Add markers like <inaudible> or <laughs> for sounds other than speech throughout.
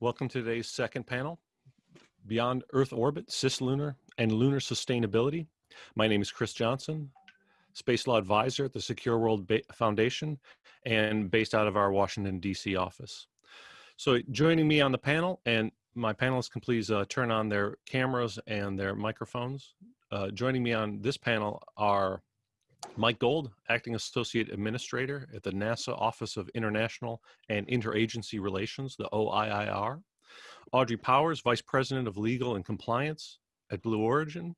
Welcome to today's second panel, Beyond Earth Orbit, Cislunar, and Lunar Sustainability. My name is Chris Johnson, Space Law Advisor at the Secure World ba Foundation and based out of our Washington, D.C. office. So joining me on the panel, and my panelists can please uh, turn on their cameras and their microphones. Uh, joining me on this panel are Mike Gold, Acting Associate Administrator at the NASA Office of International and Interagency Relations, the OIIR. Audrey Powers, Vice President of Legal and Compliance at Blue Origin.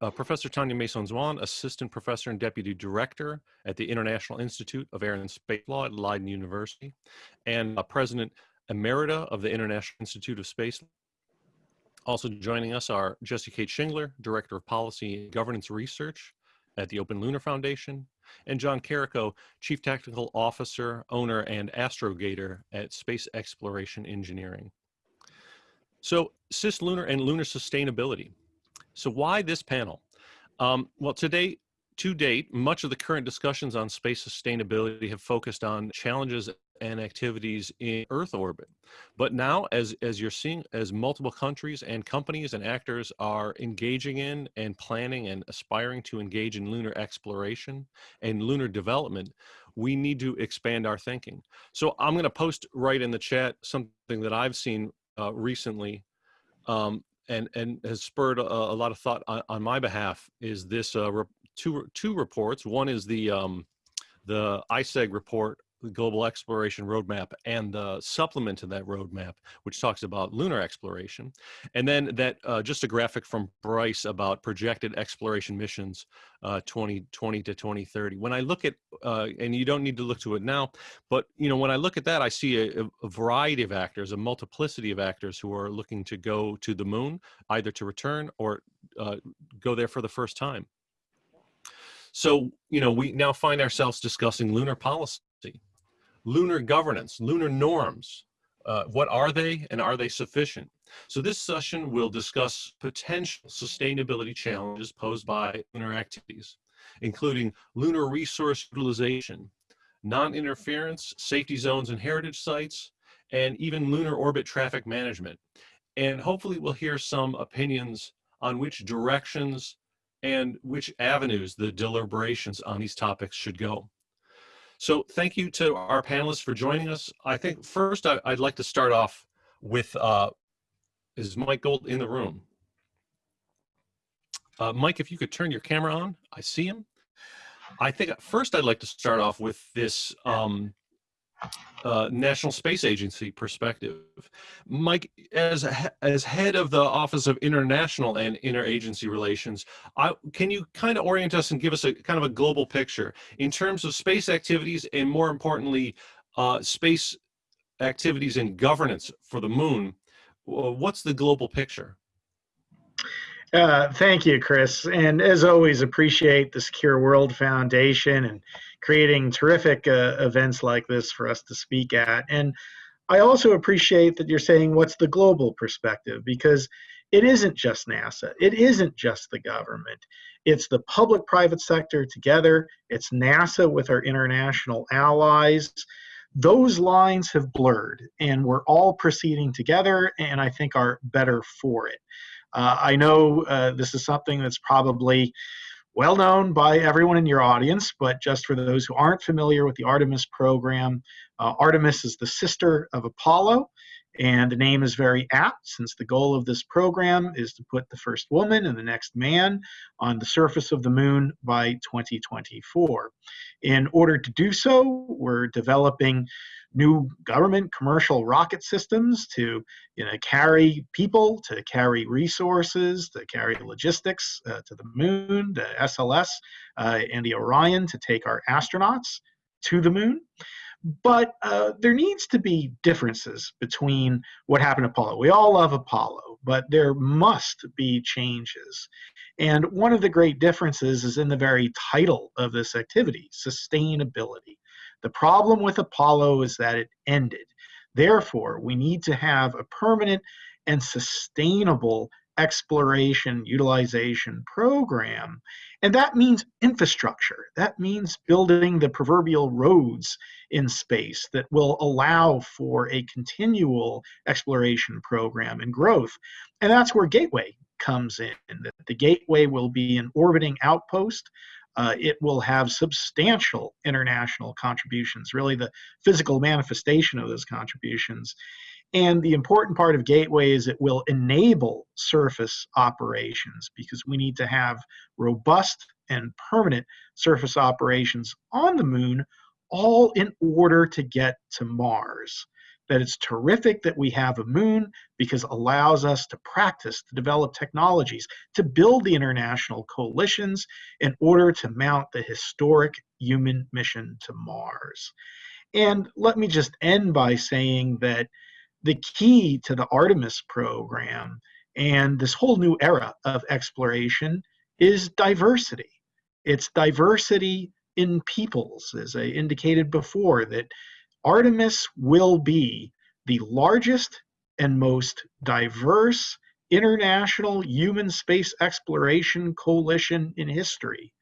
Uh, Professor Tanya Masson-Zwaan, Assistant Professor and Deputy Director at the International Institute of Air and Space Law at Leiden University. And uh, President Emerita of the International Institute of Space also joining us are Jessy Kate Schingler, Director of Policy and Governance Research at the Open Lunar Foundation, and John Carrico, Chief Technical Officer, Owner, and Astrogator at Space Exploration Engineering. So cislunar and lunar sustainability. So why this panel? Um, well, today, to date, much of the current discussions on space sustainability have focused on challenges and activities in Earth orbit. But now, as, as you're seeing, as multiple countries and companies and actors are engaging in and planning and aspiring to engage in lunar exploration and lunar development, we need to expand our thinking. So I'm going to post right in the chat something that I've seen uh, recently um, and, and has spurred a, a lot of thought on, on, my behalf is this uh, two, two reports. One is the, um, the ISECG report the Global Exploration Roadmap and the supplement to that roadmap, which talks about lunar exploration. And then that uh, just a graphic from Bryce about projected exploration missions uh, 2020 to 2030. When I look at, uh, and you don't need to look to it now, but you know, when I look at that, I see a, a variety of actors, a multiplicity of actors who are looking to go to the moon, either to return or uh, go there for the first time. So, you know, we now find ourselves discussing lunar policy lunar governance, lunar norms. Uh, what are they and are they sufficient? So this session will discuss potential sustainability challenges posed by lunar activities, including lunar resource utilization, non-interference, safety zones and heritage sites, and even lunar orbit traffic management. And hopefully we'll hear some opinions on which directions and which avenues the deliberations on these topics should go. So thank you to our panelists for joining us. I think first I, would like to start off with, uh, is Mike Gold in the room? Uh, Mike, if you could turn your camera on, I see him. I think first I'd like to start off with this um, uh, National Space Agency perspective. Mike, as as head of the Office of International and Interagency Relations, I, can you kind of orient us and give us a kind of a global picture in terms of space activities and more importantly, uh, space activities and governance for the moon? What's the global picture? Uh, thank you, Chris. And as always, appreciate the Secure World Foundation and creating terrific uh, events like this for us to speak at. And I also appreciate that you're saying what's the global perspective because it isn't just NASA, it isn't just the government. It's the public private sector together, it's NASA with our international allies. Those lines have blurred, and we're all proceeding together, and I think are better for it. Uh, I know uh, this is something that's probably well known by everyone in your audience, but just for those who aren't familiar with the Artemis program, uh, Artemis is the sister of Apollo, and the name is very apt since the goal of this program is to put the first woman and the next man on the surface of the moon by 2024. In order to do so, we're developing new government commercial rocket systems to you know, carry people, to carry resources, to carry logistics uh, to the moon, the SLS, uh, and the Orion to take our astronauts to the moon. But uh, there needs to be differences between what happened to Apollo. We all love Apollo, but there must be changes. And one of the great differences is in the very title of this activity sustainability. The problem with Apollo is that it ended. Therefore, we need to have a permanent and sustainable exploration utilization program. And that means infrastructure. That means building the proverbial roads in space that will allow for a continual exploration program and growth. And that's where Gateway comes in. The Gateway will be an orbiting outpost. Uh, it will have substantial international contributions, really the physical manifestation of those contributions. And the important part of Gateway is it will enable surface operations because we need to have robust and permanent surface operations on the moon, all in order to get to Mars. That it's terrific that we have a moon because it allows us to practice, to develop technologies, to build the international coalitions in order to mount the historic human mission to Mars. And let me just end by saying that the key to the Artemis program and this whole new era of exploration is diversity. It's diversity in peoples, as I indicated before, that Artemis will be the largest and most diverse international human space exploration coalition in history.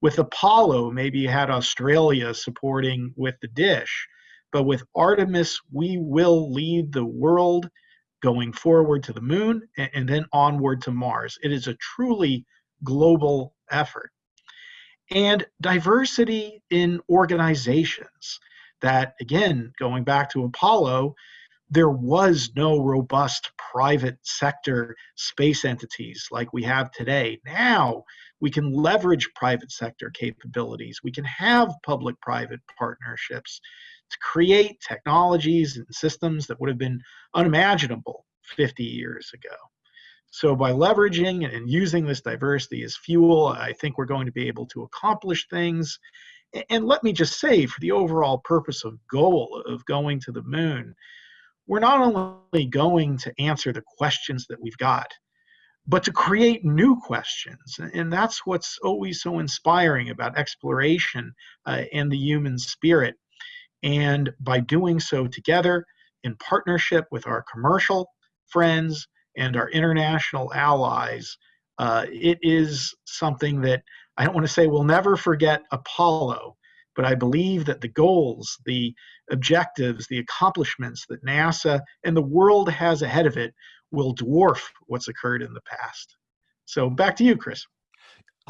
With Apollo, maybe you had Australia supporting with the dish, but with Artemis, we will lead the world going forward to the moon and, and then onward to Mars. It is a truly global effort. And diversity in organizations that, again, going back to Apollo, there was no robust private sector space entities like we have today. Now we can leverage private sector capabilities. We can have public private partnerships to create technologies and systems that would have been unimaginable 50 years ago. So by leveraging and using this diversity as fuel, I think we're going to be able to accomplish things. And let me just say, for the overall purpose of goal of going to the moon, we're not only going to answer the questions that we've got, but to create new questions. And that's what's always so inspiring about exploration uh, and the human spirit. And by doing so together in partnership with our commercial friends and our international allies, uh, it is something that I don't want to say we'll never forget Apollo, but I believe that the goals, the objectives, the accomplishments that NASA and the world has ahead of it will dwarf what's occurred in the past. So back to you, Chris.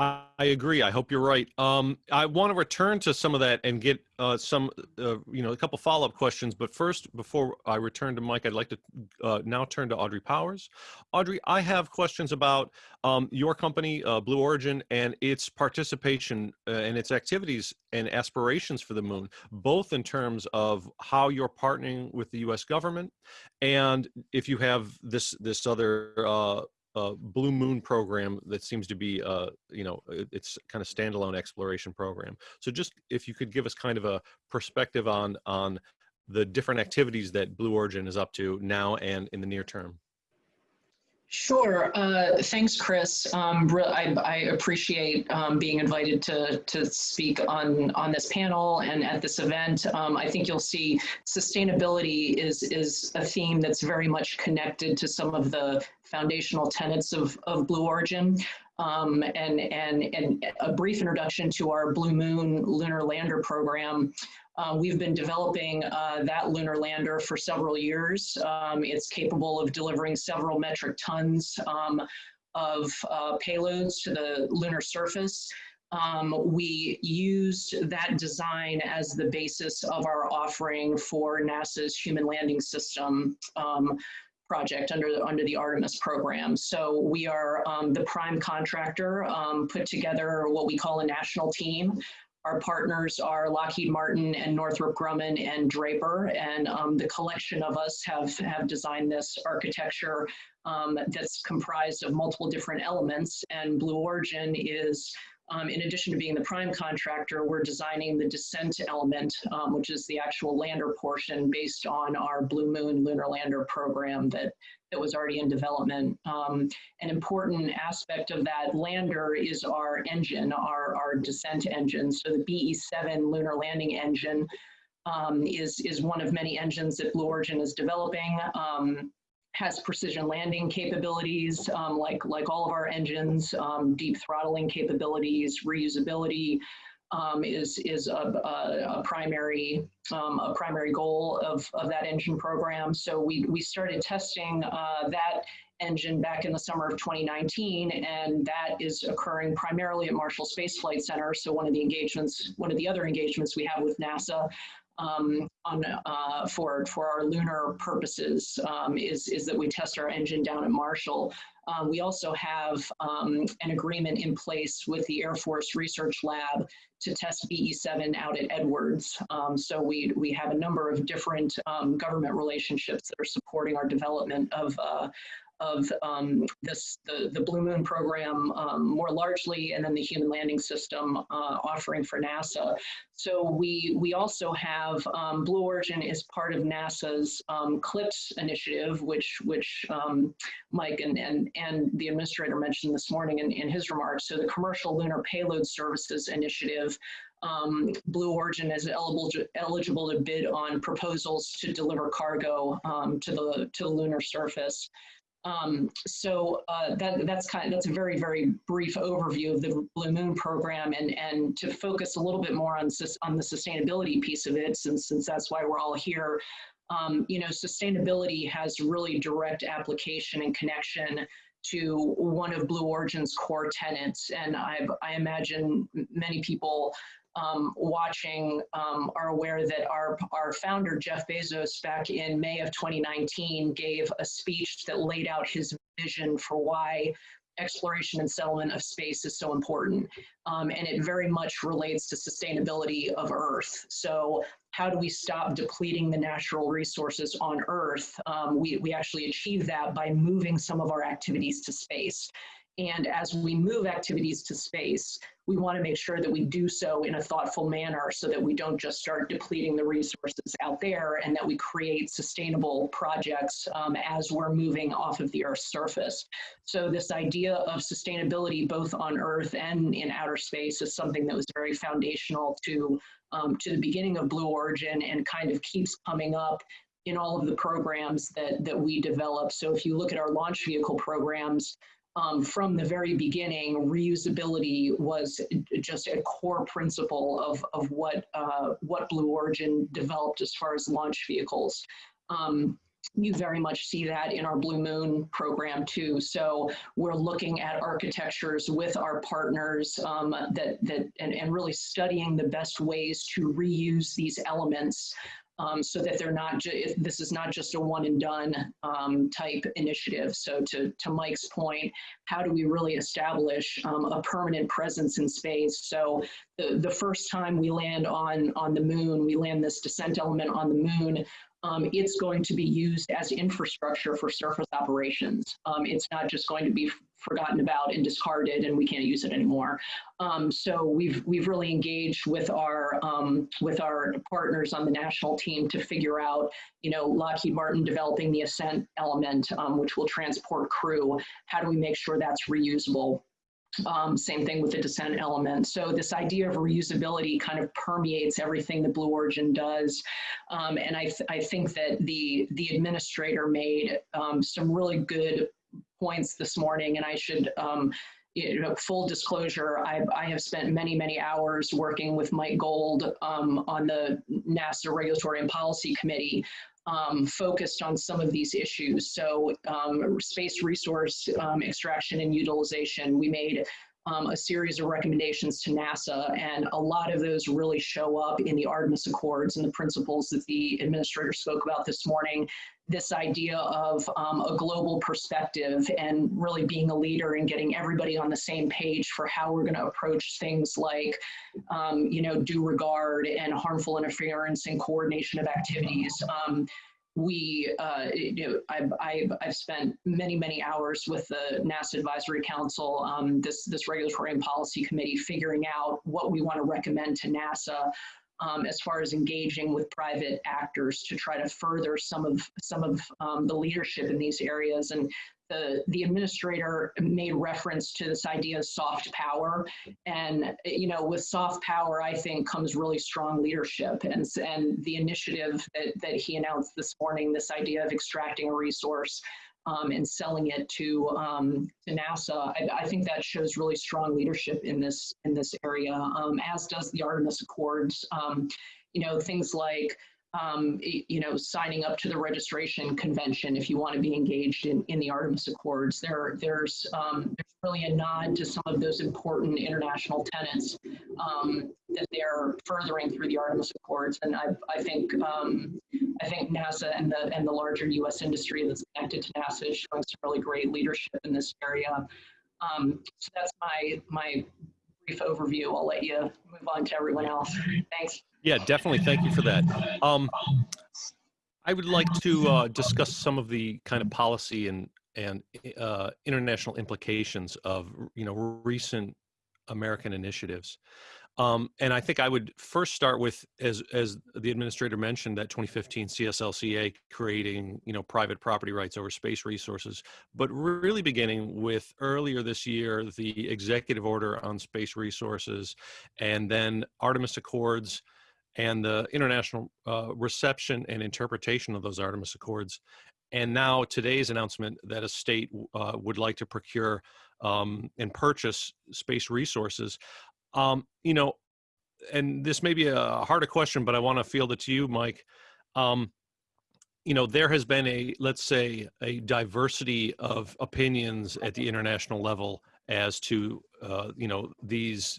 I, agree. I hope you're right. Um, I want to return to some of that and get uh, some, uh, you know, a couple follow-up questions. But first, before I return to Mike, I'd like to uh, now turn to Audrey Powers. Audrey, I have questions about um, your company, uh, Blue Origin, and its participation uh, and its activities and aspirations for the moon, both in terms of how you're partnering with the U.S. government, and if you have this this other uh, Blue Moon program that seems to be, uh, you know, it's kind of standalone exploration program. So just if you could give us kind of a perspective on on the different activities that Blue Origin is up to now and in the near term. Sure. Uh, thanks, Chris. Um, I, I, appreciate um, being invited to, to speak on, on this panel and at this event. Um, I think you'll see sustainability is, is a theme that's very much connected to some of the foundational tenets of, of Blue Origin. Um, and, and, and a brief introduction to our Blue Moon Lunar Lander program. Uh, we've been developing uh, that lunar lander for several years. Um, it's capable of delivering several metric tons um, of uh, payloads to the lunar surface. Um, we used that design as the basis of our offering for NASA's Human Landing System um, project under the, under the Artemis program. So we are um, the prime contractor, um, put together what we call a national team our partners are Lockheed Martin and Northrop Grumman and Draper, and um, the collection of us have, have designed this architecture um, that's comprised of multiple different elements, and Blue Origin is um, in addition to being the prime contractor, we're designing the descent element, um, which is the actual lander portion based on our Blue Moon lunar lander program that, that was already in development. Um, an important aspect of that lander is our engine, our, our descent engine. So the BE-7 lunar landing engine um, is, is one of many engines that Blue Origin is developing. Has precision landing capabilities, um, like, like all of our engines, um, deep throttling capabilities, reusability, um, is is a, a, a primary um, a primary goal of, of that engine program. So we we started testing uh, that engine back in the summer of 2019, and that is occurring primarily at Marshall Space Flight Center. So one of the engagements, one of the other engagements we have with NASA um, on uh, for for our lunar purposes um, is is that we test our engine down at Marshall. Um, we also have um, an agreement in place with the Air Force Research Lab to test BE7 out at Edwards. Um, so we we have a number of different um, government relationships that are supporting our development of uh, of um, this the, the Blue Moon program um, more largely, and then the Human Landing System uh, offering for NASA. So we we also have um, Blue Origin is part of NASA's um, CLPS initiative, which which um, Mike and, and and the administrator mentioned this morning in, in his remarks. So the Commercial Lunar Payload Services Initiative um, Blue Origin is eligible to, eligible to bid on proposals to deliver cargo um, to the to the lunar surface. Um, so uh, that, that's kind of, that's a very, very brief overview of the Blue Moon program and, and to focus a little bit more on, on the sustainability piece of it, since, since that's why we're all here. Um, you know, sustainability has really direct application and connection to one of Blue Origin's core tenets. And I, I imagine many people um, watching um, are aware that our, our founder, Jeff Bezos, back in May of 2019, gave a speech that laid out his vision for why exploration and settlement of space is so important. Um, and it very much relates to sustainability of Earth. So how do we stop depleting the natural resources on Earth? Um, we, we actually achieve that by moving some of our activities to space. And as we move activities to space, we want to make sure that we do so in a thoughtful manner so that we don't just start depleting the resources out there and that we create sustainable projects um, as we're moving off of the Earth's surface. So this idea of sustainability both on Earth and in outer space is something that was very foundational to, um, to the beginning of Blue Origin and kind of keeps coming up in all of the programs that, that we develop. So if you look at our launch vehicle programs, um, from the very beginning, reusability was just a core principle of, of what, uh, what Blue Origin developed as far as launch vehicles. Um, you very much see that in our Blue Moon program too. So we're looking at architectures with our partners um, that, that and, and really studying the best ways to reuse these elements um, so that they're not this is not just a one and done um, type initiative. So to, to Mike's point, how do we really establish um, a permanent presence in space? So the, the first time we land on, on the moon, we land this descent element on the moon, um, it's going to be used as infrastructure for surface operations. Um, it's not just going to be forgotten about and discarded and we can't use it anymore. Um, so we've we've really engaged with our um, with our partners on the national team to figure out, you know, Lockheed Martin developing the ascent element, um, which will transport crew. How do we make sure that's reusable? Um, same thing with the descent element. So this idea of reusability kind of permeates everything that Blue Origin does. Um, and I, th I think that the, the administrator made um, some really good points this morning, and I should um, you know, full disclosure, I've, I have spent many, many hours working with Mike Gold um, on the NASA Regulatory and Policy Committee um, focused on some of these issues. So um, space resource um, extraction and utilization, we made um, a series of recommendations to NASA, and a lot of those really show up in the Artemis Accords and the principles that the administrator spoke about this morning. This idea of um, a global perspective and really being a leader and getting everybody on the same page for how we're going to approach things like, um, you know, due regard and harmful interference and coordination of activities. We, uh, you know, I've, I've, I've, spent many, many hours with the NASA Advisory Council, um, this, this regulatory and policy committee, figuring out what we want to recommend to NASA um, as far as engaging with private actors to try to further some of some of um, the leadership in these areas. And the, the administrator made reference to this idea of soft power. And, you know, with soft power, I think comes really strong leadership. And, and the initiative that, that he announced this morning, this idea of extracting a resource um, and selling it to um, to NASA. I, I, think that shows really strong leadership in this in this area, um, as does the Artemis Accords. Um, you know, things like um, you know, signing up to the registration convention if you want to be engaged in, in the Artemis Accords. There, there's, um, there's really a nod to some of those important international tenets um, that they're furthering through the Artemis Accords. And I, I think um, I think NASA and the and the larger U.S. industry that's connected to NASA is showing some really great leadership in this area. Um, so that's my my overview. I'll let you move on to everyone else. Thanks. Yeah, definitely. Thank you for that. Um, I would like to uh, discuss some of the kind of policy and and uh, international implications of you know recent American initiatives. Um, and I think I would first start with, as as the administrator mentioned, that 2015 CSLCA creating you know private property rights over space resources, but really beginning with earlier this year the executive order on space resources, and then Artemis Accords, and the international uh, reception and interpretation of those Artemis Accords, and now today's announcement that a state uh, would like to procure um, and purchase space resources. Um, you know, and this may be a harder question, but I want to field it to you, Mike. Um, you know, there has been a, let's say, a diversity of opinions at the international level as to, uh, you know, these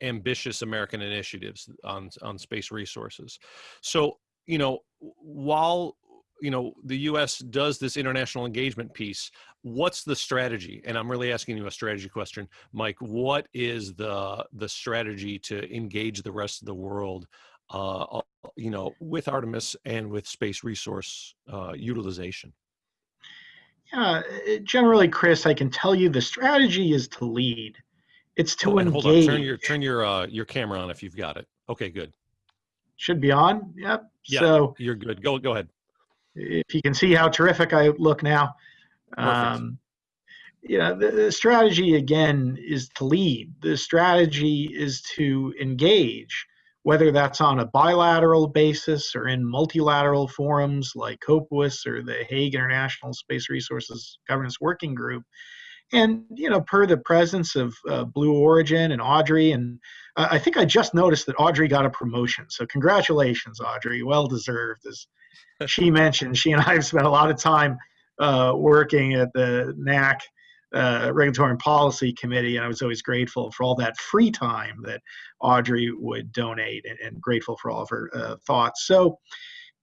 ambitious American initiatives on on space resources. So, you know, while you know the U.S. does this international engagement piece, what's the strategy? And I'm really asking you a strategy question, Mike. What is the the strategy to engage the rest of the world? Uh, you know, with Artemis and with space resource uh, utilization. Yeah, generally, Chris, I can tell you the strategy is to lead. It's to oh, engage. Hold on, turn your turn your uh, your camera on if you've got it. Okay, good. Should be on. Yep. Yeah, so you're good. Go go ahead. If you can see how terrific I look now. Um, yeah, the, the strategy again is to lead. The strategy is to engage, whether that's on a bilateral basis or in multilateral forums like COPUOS or the Hague International Space Resources Governance Working Group and you know per the presence of uh, blue origin and audrey and uh, i think i just noticed that audrey got a promotion so congratulations audrey well deserved as she mentioned she and i have spent a lot of time uh, working at the nac uh, regulatory and policy committee and i was always grateful for all that free time that audrey would donate and, and grateful for all of her uh, thoughts so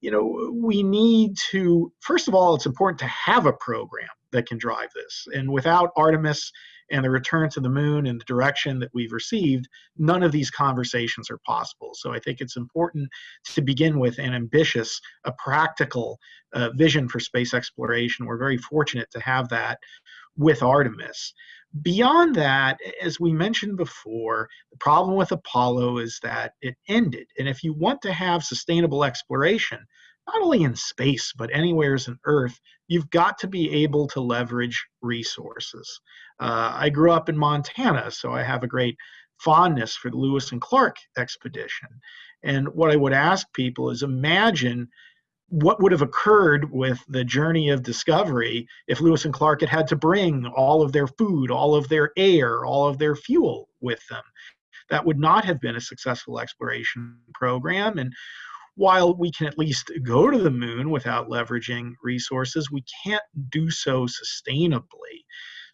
you know we need to first of all it's important to have a program that can drive this. And without Artemis and the return to the moon and the direction that we've received, none of these conversations are possible. So I think it's important to begin with an ambitious, a practical uh, vision for space exploration. We're very fortunate to have that with Artemis. Beyond that, as we mentioned before, the problem with Apollo is that it ended. And if you want to have sustainable exploration, not only in space, but anywheres in Earth, you've got to be able to leverage resources. Uh, I grew up in Montana, so I have a great fondness for the Lewis and Clark expedition. And what I would ask people is imagine what would have occurred with the journey of discovery if Lewis and Clark had had to bring all of their food, all of their air, all of their fuel with them. That would not have been a successful exploration program. And while we can at least go to the moon without leveraging resources, we can't do so sustainably.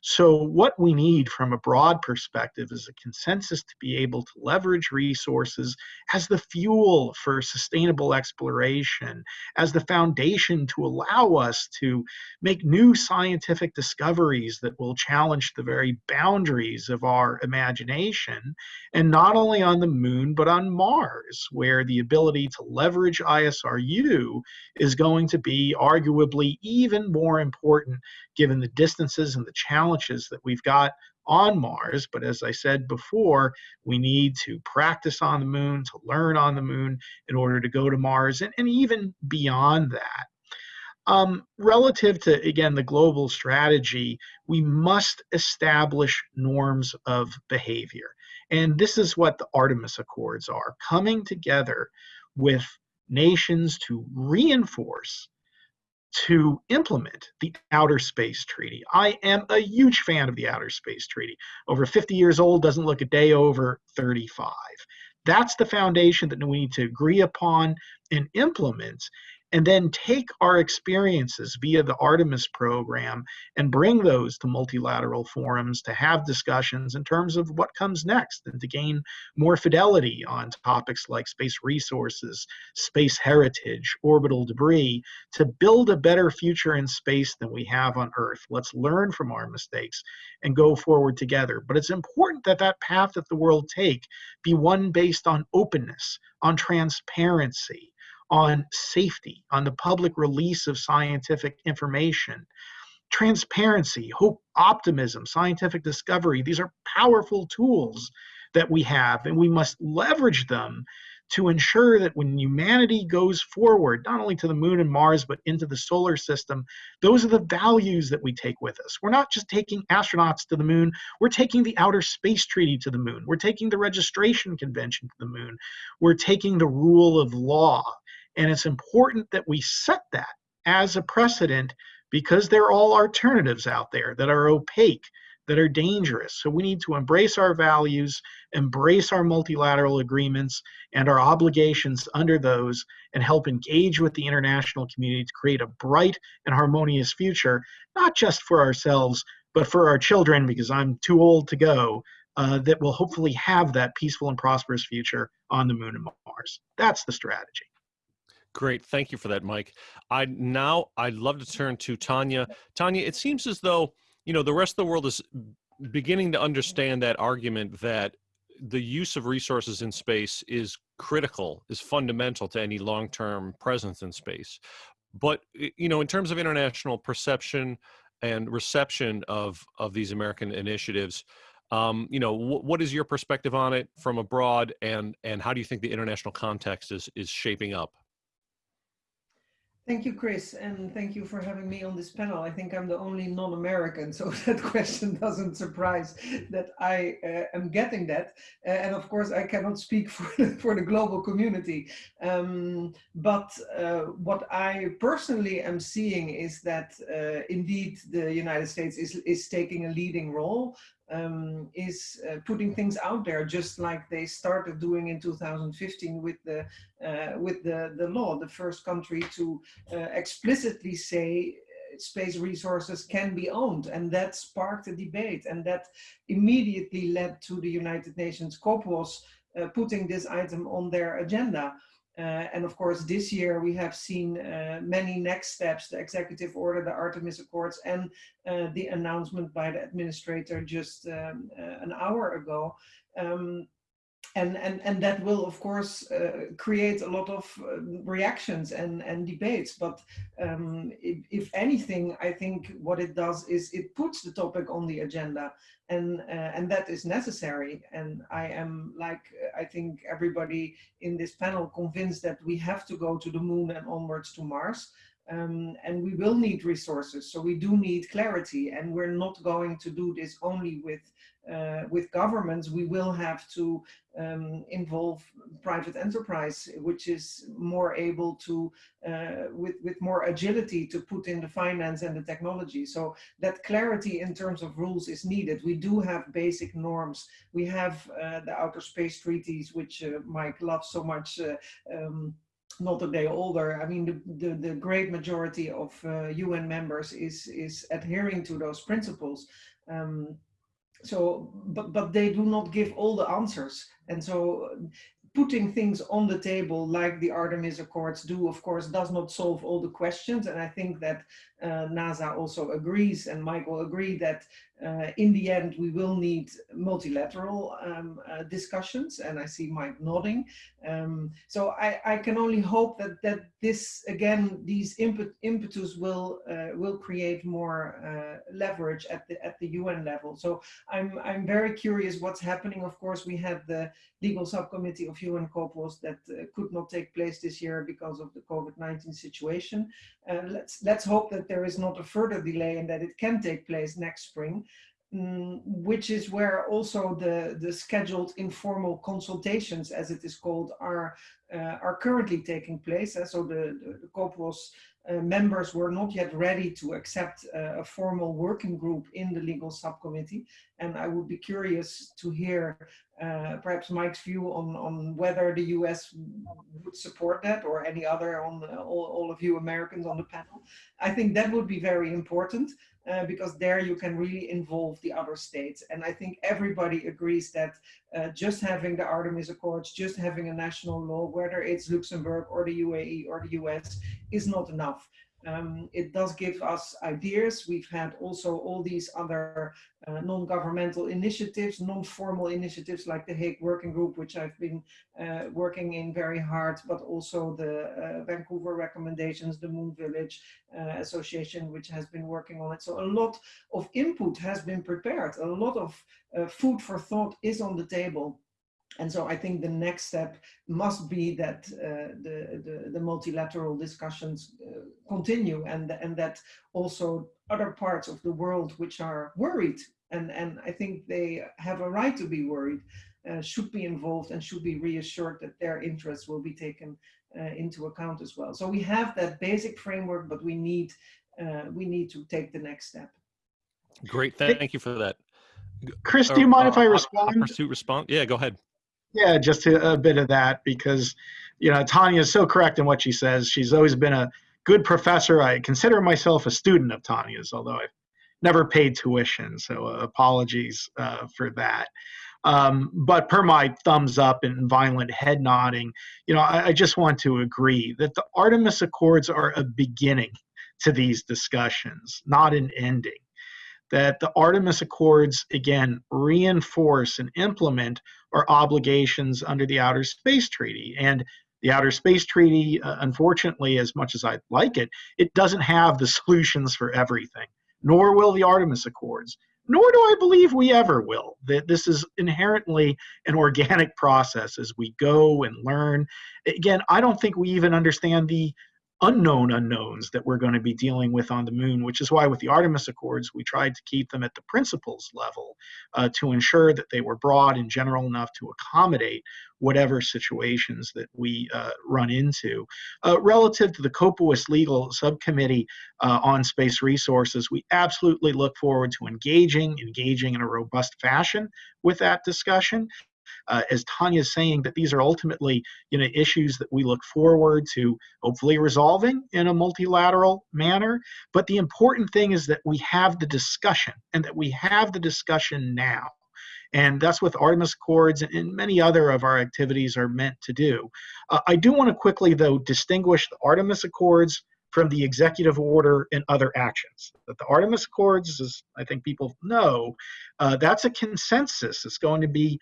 So, what we need from a broad perspective is a consensus to be able to leverage resources as the fuel for sustainable exploration, as the foundation to allow us to make new scientific discoveries that will challenge the very boundaries of our imagination, and not only on the moon, but on Mars, where the ability to leverage ISRU is going to be arguably even more important given the distances and the challenges that we've got on Mars. But as I said before, we need to practice on the moon, to learn on the moon in order to go to Mars, and, and even beyond that. Um, relative to, again, the global strategy, we must establish norms of behavior. And this is what the Artemis Accords are coming together with nations to reinforce to implement the Outer Space Treaty. I am a huge fan of the Outer Space Treaty. Over 50 years old, doesn't look a day over 35. That's the foundation that we need to agree upon and implement and then take our experiences via the Artemis program and bring those to multilateral forums to have discussions in terms of what comes next and to gain more fidelity on topics like space resources, space heritage, orbital debris, to build a better future in space than we have on Earth. Let's learn from our mistakes and go forward together. But it's important that that path that the world take be one based on openness, on transparency, on safety, on the public release of scientific information, transparency, hope, optimism, scientific discovery. These are powerful tools that we have, and we must leverage them to ensure that when humanity goes forward, not only to the moon and Mars, but into the solar system, those are the values that we take with us. We're not just taking astronauts to the moon, we're taking the Outer Space Treaty to the moon, we're taking the Registration Convention to the moon, we're taking the rule of law and it's important that we set that as a precedent because there are all alternatives out there that are opaque, that are dangerous. So we need to embrace our values, embrace our multilateral agreements and our obligations under those, and help engage with the international community to create a bright and harmonious future, not just for ourselves, but for our children, because I'm too old to go, uh, that will hopefully have that peaceful and prosperous future on the moon and Mars. That's the strategy. Great. Thank you for that, Mike. I now I'd love to turn to Tanya. Tanya, it seems as though, you know, the rest of the world is beginning to understand that argument that the use of resources in space is critical, is fundamental to any long-term presence in space. But you know, in terms of international perception and reception of of these American initiatives, um, you know, what is your perspective on it from abroad, and and how do you think the international context is is shaping up? Thank you, Chris, and thank you for having me on this panel. I think I'm the only non-American, so <laughs> that question doesn't surprise that I uh, am getting that. Uh, and of course, I cannot speak <laughs> for the, for the global community. Um, but uh, what I personally am seeing is that uh, indeed the United States is, is taking a leading role um, is uh, putting things out there, just like they started doing in 2015 with the uh, with the the law, the first country to uh, explicitly say uh, space resources can be owned, and that sparked a debate, and that immediately led to the United Nations COPUOS uh, putting this item on their agenda. Uh, and of course, this year we have seen uh, many next steps, the executive order, the Artemis Accords, and uh, the announcement by the administrator just um, an hour ago. Um, and, and, and that will, of course, uh, create a lot of uh, reactions and, and debates. But um, if, if, anything, I think what it does is it puts the topic on the agenda and, uh, and that is necessary. And I am, like, I think everybody in this panel convinced that we have to go to the moon and onwards to Mars. Um, and we will need resources. So we do need clarity and we're not going to do this only with uh, with governments, we will have to um, involve private enterprise, which is more able to, uh, with, with more agility to put in the finance and the technology. So that clarity in terms of rules is needed. We do have basic norms. We have uh, the outer space treaties, which uh, Mike loves so much. Uh, um, not a day older. I mean, the, the, the great majority of UN uh, members is, is adhering to those principles. Um, so but but they do not give all the answers and so putting things on the table like the Artemis Accords do, of course, does not solve all the questions. And I think that uh, NASA also agrees, and Michael agreed that uh, in the end, we will need multilateral um, uh, discussions, and I see Mike nodding. Um, so I, I, can only hope that that this again, these impet impetus will uh, will create more uh, leverage at the at the UN level. So I'm I'm very curious what's happening. Of course, we had the legal subcommittee of UN COPUOS that uh, could not take place this year because of the COVID-19 situation. Uh, let's let's hope that there is not a further delay and that it can take place next spring. Mm, which is where also the, the scheduled informal consultations, as it is called, are uh, are currently taking place. Uh, so the, the, the COPUOS uh, members were not yet ready to accept uh, a formal working group in the legal subcommittee. And I would be curious to hear uh, perhaps Mike's view on, on whether the US would support that or any other on all, all of you Americans on the panel. I think that would be very important uh, because there you can really involve the other states. And I think everybody agrees that uh, just having the Artemis Accords, just having a national law, whether it's Luxembourg or the UAE or the US, is not enough. Um, it does give us ideas. We've had also all these other uh, non-governmental initiatives, non-formal initiatives like the Hague Working Group, which I've been uh, working in very hard, but also the uh, Vancouver recommendations, the Moon Village uh, Association, which has been working on it. So a lot of input has been prepared. A lot of uh, food for thought is on the table. And so I think the next step must be that uh, the, the, the, multilateral discussions uh, continue and, and that also other parts of the world which are worried and, and I think they have a right to be worried uh, should be involved and should be reassured that their interests will be taken uh, into account as well. So we have that basic framework, but we need, uh, we need to take the next step. Great, thank you for that. Chris, do you mind if I uh, respond? Pursuit respond? Yeah, go ahead. Yeah, just a, a, bit of that because, you know, Tanya is so correct in what she says. She's always been a good professor. I consider myself a student of Tanya's, although I've never paid tuition. So uh, apologies uh, for that. Um, but per my thumbs up and violent head nodding, you know, I, I just want to agree that the Artemis Accords are a beginning to these discussions, not an ending that the Artemis Accords, again, reinforce and implement our obligations under the Outer Space Treaty. And the Outer Space Treaty, uh, unfortunately, as much as I like it, it doesn't have the <laughs> solutions for everything, nor will the Artemis Accords, nor do I believe we ever will. That this is inherently an organic process as we go and learn. Again, I don't think we even understand the unknown unknowns that we're going to be dealing with on the moon, which is why with the Artemis Accords, we tried to keep them at the principles level uh, to ensure that they were broad and general enough to accommodate whatever situations that we uh, run into. Uh, relative to the COPUOS Legal Subcommittee uh, on Space Resources, we absolutely look forward to engaging, engaging in a robust fashion with that discussion uh, as Tanya is saying, that these are ultimately you know issues that we look forward to hopefully resolving in a multilateral manner. But the important thing is that we have the discussion and that we have the discussion now. And that's what Artemis Accords and many other of our activities are meant to do. Uh, I do want to quickly, though, distinguish the Artemis Accords from the executive order and other actions. But the Artemis Accords, as I think people know, uh, that's a consensus. It's going to be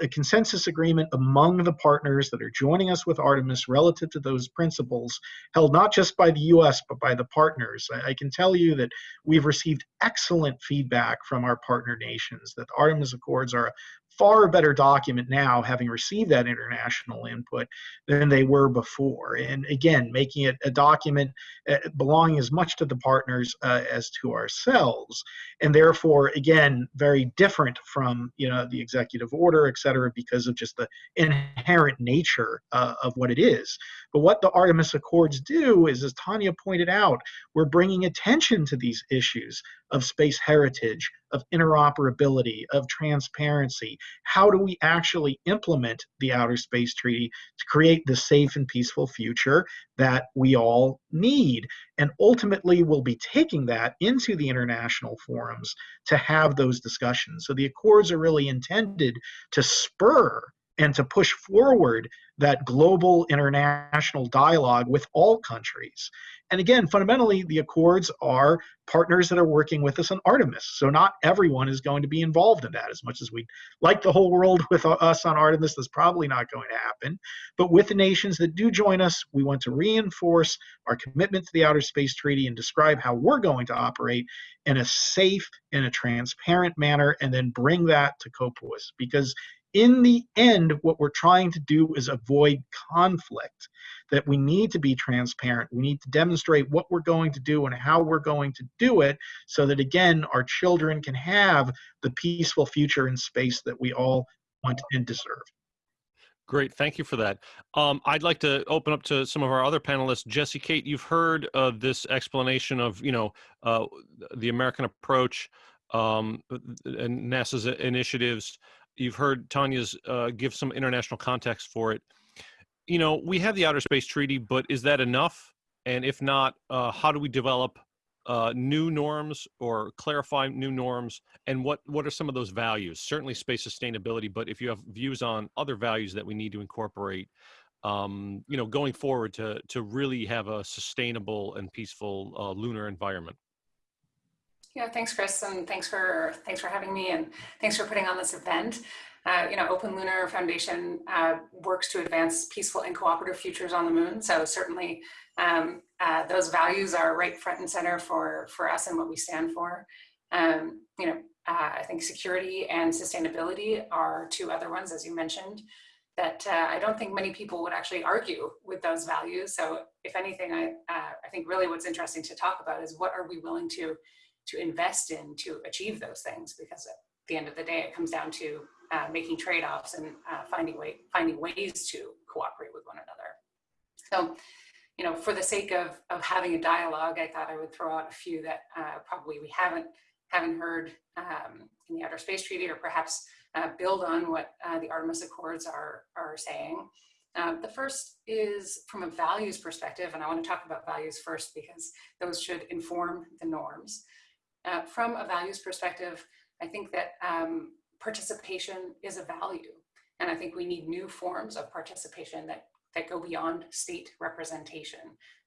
a consensus agreement among the partners that are joining us with Artemis relative to those principles, held not just by the US, but by the partners. I, I can tell you that we've received excellent feedback from our partner nations that Artemis Accords are a far better document now, having received that international input, than they were before. And again, making it a document uh, belonging as much to the partners uh, as to ourselves, and therefore, again, very different from you know the executive order, et cetera, because of just the inherent nature uh, of what it is. But what the Artemis Accords do is, as Tanya pointed out, we're bringing attention to these issues of space heritage, of interoperability, of transparency. How do we actually implement the Outer Space Treaty to create the safe and peaceful future that we all need? And ultimately, we'll be taking that into the international forums to have those discussions. So the Accords are really intended to spur and to push forward that global international dialogue with all countries. And again, fundamentally, the Accords are partners that are working with us on Artemis. So not everyone is going to be involved in that. As much as we'd like the whole world with us on Artemis, that's probably not going to happen. But with the nations that do join us, we want to reinforce our commitment to the Outer Space Treaty and describe how we're going to operate in a safe, in a transparent manner, and then bring that to COPUOS. Because in the end, what we're trying to do is avoid conflict. That we need to be transparent. We need to demonstrate what we're going to do and how we're going to do it so that, again, our children can have the peaceful future in space that we all want and deserve. Great, thank you for that. Um, I'd like to open up to some of our other panelists. Jessy, Kate, you've heard uh, this explanation of, you know, uh, the American approach um, and NASA's initiatives. You've heard Tanya's uh, give some international context for it. You know, we have the Outer Space Treaty, but is that enough? And if not, uh, how do we develop uh, new norms or clarify new norms and what what are some of those values certainly space sustainability but if you have views on other values that we need to incorporate um, you know going forward to to really have a sustainable and peaceful uh, lunar environment yeah thanks chris and thanks for thanks for having me and thanks for putting on this event uh, you know, Open Lunar Foundation uh, works to advance peaceful and cooperative futures on the moon. So certainly um, uh, those values are right front and center for, for us and what we stand for. Um, you know, uh, I think security and sustainability are two other ones, as you mentioned, that uh, I don't think many people would actually argue with those values. So if anything, I, uh, I think really what's interesting to talk about is what are we willing to, to invest in to achieve those things? Because at the end of the day, it comes down to uh, making trade-offs and uh, finding way finding ways to cooperate with one another. So, you know, for the sake of of having a dialogue, I thought I would throw out a few that uh, probably we haven't haven't heard um, in the Outer Space Treaty, or perhaps uh, build on what uh, the Artemis Accords are are saying. Um, the first is from a values perspective, and I want to talk about values first because those should inform the norms. Uh, from a values perspective, I think that um, participation is a value. And I think we need new forms of participation that, that go beyond state representation.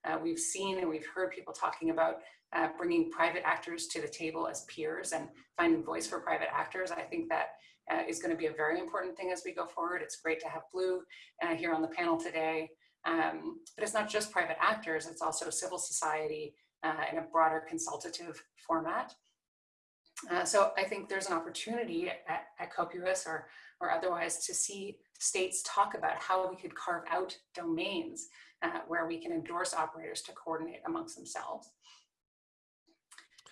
Uh, we've seen and we've heard people talking about uh, bringing private actors to the table as peers and finding voice for private actors. I think that uh, is going to be a very important thing as we go forward. It's great to have Blue uh, here on the panel today. Um, but it's not just private actors, it's also civil society uh, in a broader consultative format. Uh, so I think there's an opportunity at, at or, or otherwise to see states talk about how we could carve out domains uh, where we can endorse operators to coordinate amongst themselves.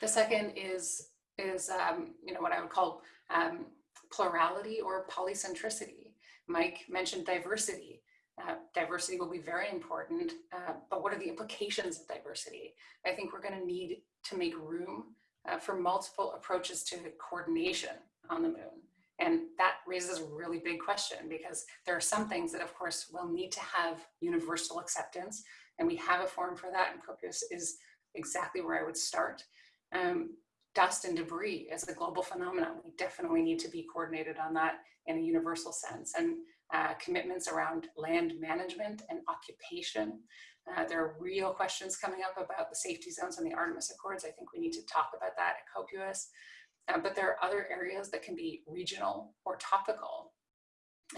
The second is, is um, you know, what I would call um, plurality or polycentricity. Mike mentioned diversity. Uh, diversity will be very important, uh, but what are the implications of diversity? I think we're gonna need to make room uh, for multiple approaches to coordination on the moon. And that raises a really big question because there are some things that of course will need to have universal acceptance and we have a forum for that and COPUOS is exactly where I would start. Um, dust and debris as a global phenomenon, we definitely need to be coordinated on that in a universal sense. And uh, commitments around land management and occupation uh, there are real questions coming up about the safety zones and the Artemis Accords. I think we need to talk about that at COPUOS. Uh, but there are other areas that can be regional or topical.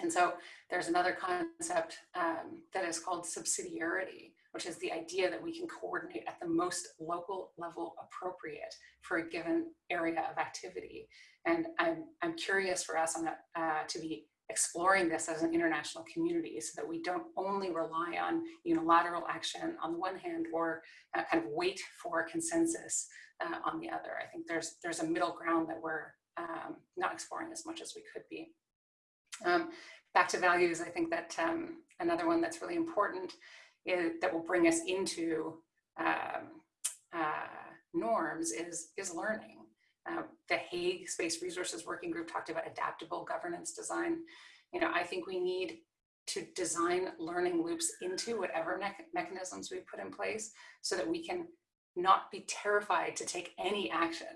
And so there's another concept um, that is called subsidiarity, which is the idea that we can coordinate at the most local level appropriate for a given area of activity. And I'm, I'm curious for us on that uh, to be exploring this as an international community so that we don't only rely on unilateral action on the one hand or uh, kind of wait for consensus uh, on the other. I think there's, there's a middle ground that we're um, not exploring as much as we could be. Um, back to values, I think that um, another one that's really important is, that will bring us into um, uh, norms is, is learning. Uh, the Hague Space Resources Working Group talked about adaptable governance design. You know, I think we need to design learning loops into whatever me mechanisms we put in place so that we can not be terrified to take any action,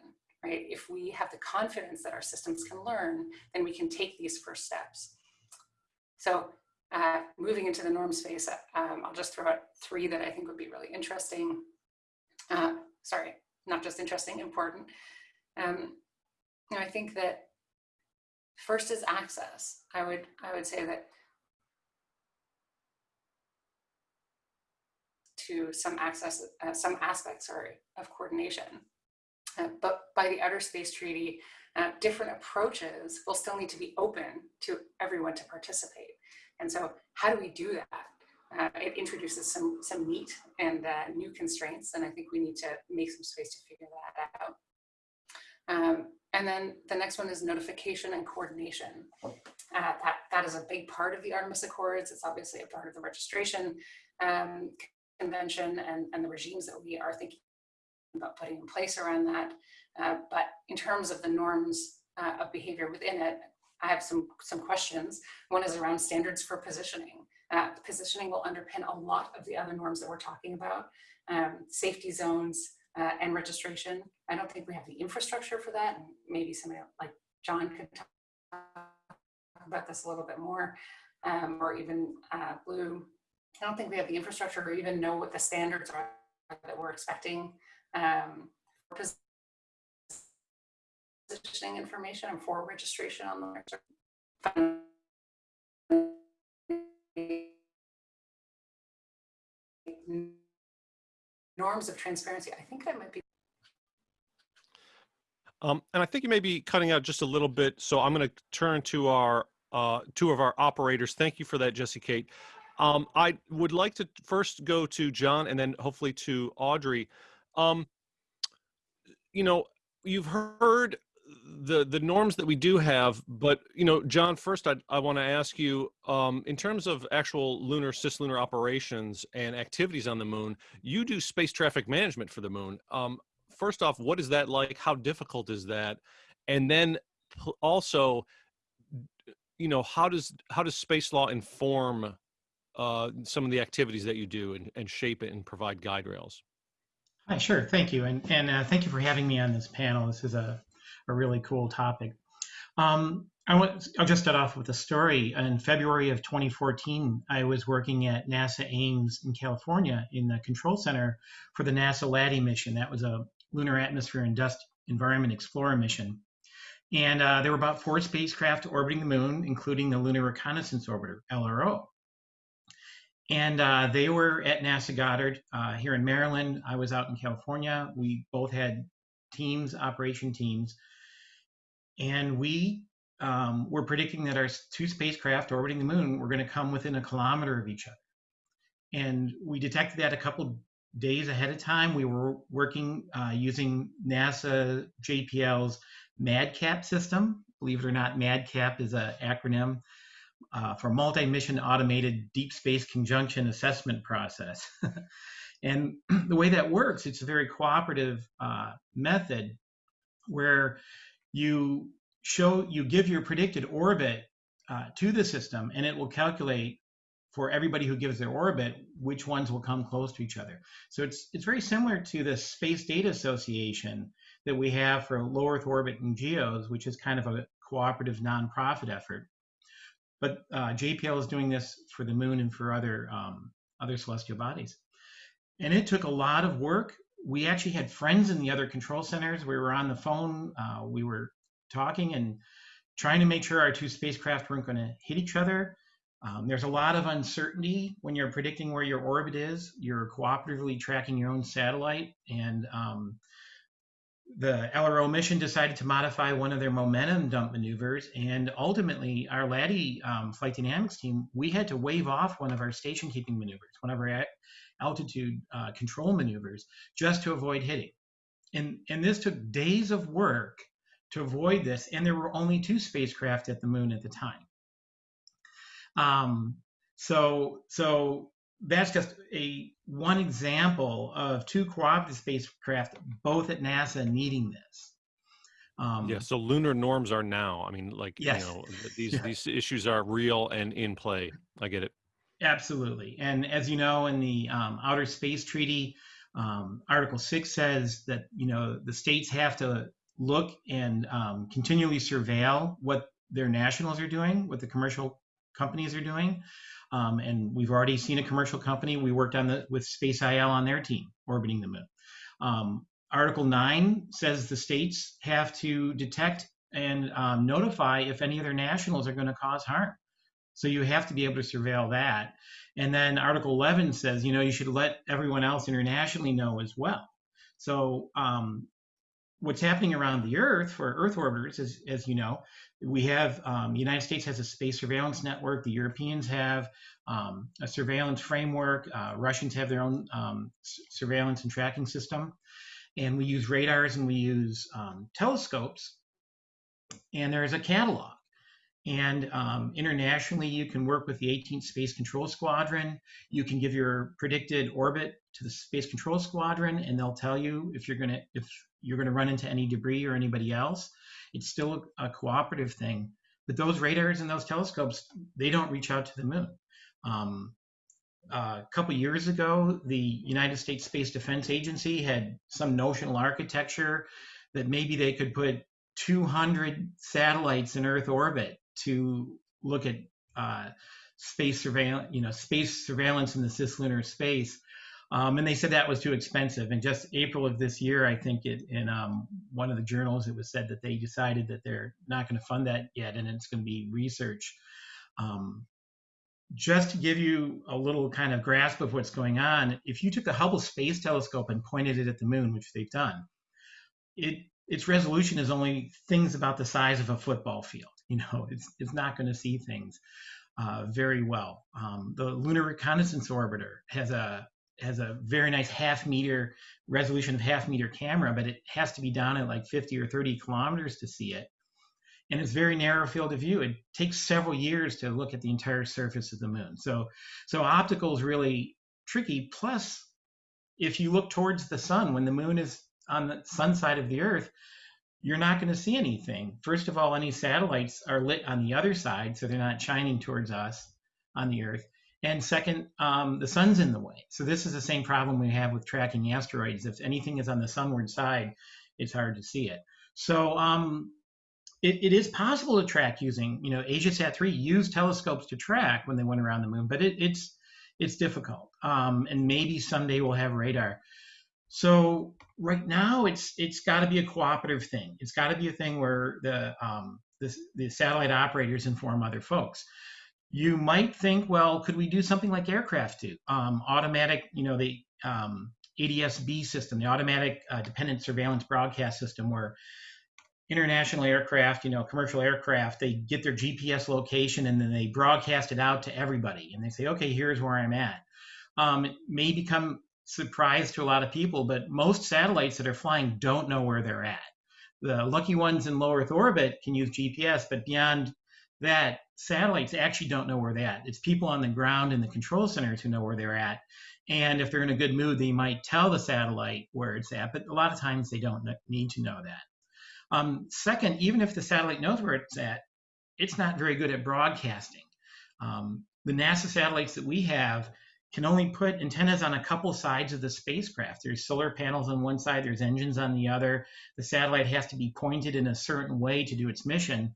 right? If we have the confidence that our systems can learn, then we can take these first steps. So uh, moving into the norm space, um, I'll just throw out three that I think would be really interesting. Uh, sorry, not just interesting, important. Um, you know, I think that first is access. I would, I would say that to some access, uh, some aspects, sorry, of coordination. Uh, but by the Outer Space Treaty, uh, different approaches will still need to be open to everyone to participate. And so how do we do that? Uh, it introduces some, some neat and uh, new constraints, and I think we need to make some space to figure that out. Um, and then the next one is notification and coordination. Uh, that, that that is a big part of the Artemis Accords. It's obviously a part of the registration um, convention and, and the regimes that we are thinking about putting in place around that. Uh, but in terms of the norms uh, of behavior within it, I have some, some questions. One is around standards for positioning. Uh, positioning will underpin a lot of the other norms that we're talking about, um, safety zones uh, and registration. I don't think we have the infrastructure for that. Maybe somebody like John could talk about this a little bit more, um, or even uh, Blue. I don't think we have the infrastructure or even know what the standards are that we're expecting um, for positioning information and for registration on the norms of transparency. I think that might be. Um, and I think you may be cutting out just a little bit. So I'm going to turn to our uh, two of our operators. Thank you for that, Jessy Kate. Um, I would like to first go to John and then hopefully to Audrey. Um, you know, you've heard the the norms that we do have, but you know, John, first I I want to ask you um, in terms of actual lunar cislunar operations and activities on the moon. You do space traffic management for the moon. Um, first off, what is that like? How difficult is that? And then also, you know, how does how does space law inform uh, some of the activities that you do and, and shape it and provide guide rails? Hi, sure. Thank you. And, and uh, thank you for having me on this panel. This is a, a really cool topic. Um, I want, I'll just start off with a story. In February of 2014, I was working at NASA Ames in California in the control center for the NASA LADEE mission. That was a Lunar Atmosphere and Dust Environment Explorer mission. And uh, there were about four spacecraft orbiting the moon, including the Lunar Reconnaissance Orbiter, LRO. And uh, they were at NASA Goddard uh, here in Maryland. I was out in California. We both had teams, operation teams. And we um, were predicting that our two spacecraft orbiting the moon were going to come within a kilometer of each other. And we detected that a couple days ahead of time. We were working uh, using NASA JPL's MADCAP system. Believe it or not, MADCAP is an acronym uh, for multi-mission automated deep space conjunction assessment process. <laughs> and <clears throat> the way that works, it's a very cooperative uh, method where you show, you give your predicted orbit uh, to the system and it will calculate for everybody who gives their orbit, which ones will come close to each other. So it's it's very similar to the Space Data Association that we have for low Earth orbit and geos, which is kind of a cooperative nonprofit effort. But uh, JPL is doing this for the moon and for other um, other celestial bodies. And it took a lot of work. We actually had friends in the other control centers. We were on the phone. Uh, we were talking and trying to make sure our two spacecraft weren't going to hit each other. Um, there's a lot of uncertainty when you're predicting where your orbit is. You're cooperatively tracking your own satellite, and um, the LRO mission decided to modify one of their momentum dump maneuvers, and ultimately, our LADEE um, flight dynamics team, we had to wave off one of our station keeping maneuvers, one of our altitude uh, control maneuvers, just to avoid hitting. And, and this took days of work to avoid this, and there were only two spacecraft at the moon at the time. Um, so, so that's just a one example of two cooperative spacecraft, both at NASA, needing this. Um, yeah. So lunar norms are now. I mean, like yes. you know, these <laughs> yeah. these issues are real and in play. I get it. Absolutely. And as you know, in the um, Outer Space Treaty, um, Article Six says that you know the states have to look and um, continually surveil what their nationals are doing, what the commercial companies are doing. Um, and we've already seen a commercial company. We worked on the with SpaceIL on their team orbiting the moon. Um, Article 9 says the states have to detect and um, notify if any of their nationals are going to cause harm. So you have to be able to surveil that. And then Article 11 says, you know, you should let everyone else internationally know as well. So um, what's happening around the Earth for Earth orbiters, as, as you know, we have um, the United States has a space surveillance network. The Europeans have um, a surveillance framework. Uh, Russians have their own um, surveillance and tracking system. And we use radars and we use um, telescopes. And there is a catalog. And um, internationally, you can work with the 18th Space Control Squadron. You can give your predicted orbit to the Space Control Squadron, and they'll tell you if you're gonna if you're gonna run into any debris or anybody else. It's still a cooperative thing. But those radars and those telescopes, they don't reach out to the moon. Um, a couple years ago, the United States Space Defense Agency had some notional architecture that maybe they could put 200 satellites in Earth orbit to look at uh, space surveillance, you know, space surveillance in the cislunar space. Um, and they said that was too expensive. And just April of this year, I think it in um, one of the journals, it was said that they decided that they're not going to fund that yet, and it's going to be research. Um, just to give you a little kind of grasp of what's going on, if you took the Hubble Space Telescope and pointed it at the moon, which they've done, it its resolution is only things about the size of a football field. <laughs> You know, it's it's not going to see things uh, very well. Um, the Lunar Reconnaissance Orbiter has a has a very nice half meter resolution of half meter camera, but it has to be down at like 50 or 30 kilometers to see it. And it's very narrow field of view. It takes several years to look at the entire surface of the moon. So, so optical is really tricky. Plus, if you look towards the sun, when the moon is on the sun side of the Earth, you're not going to see anything. First of all, any satellites are lit on the other side, so they're not shining towards us on the Earth. And second, um, the sun's in the way. So this is the same problem we have with tracking asteroids. If anything is on the sunward side, it's hard to see it. So um, it, it is possible to track using, you know, AsiaSat 3 used telescopes to track when they went around the moon, but it, it's it's difficult. Um, and maybe someday we'll have radar. So right now, it's it's got to be a cooperative thing. It's got to be a thing where the um, the, the satellite operators inform other folks you might think, well, could we do something like aircraft do? Um, automatic, you know, the um, ADS-B system, the automatic uh, dependent surveillance broadcast system, where international aircraft, you know, commercial aircraft, they get their GPS location and then they broadcast it out to everybody, and they say, okay, here's where I'm at. Um, it may become surprise to a lot of people, but most satellites that are flying don't know where they're at. The lucky ones in low Earth orbit can use GPS, but beyond that satellites actually don't know where they're at. It's people on the ground in the control centers who know where they're at. And if they're in a good mood, they might tell the satellite where it's at, but a lot of times they don't need to know that. Um, second, even if the satellite knows where it's at, it's not very good at broadcasting. Um, the NASA satellites that we have can only put antennas on a couple sides of the spacecraft. There's solar panels on one side, there's engines on the other. The satellite has to be pointed in a certain way to do its mission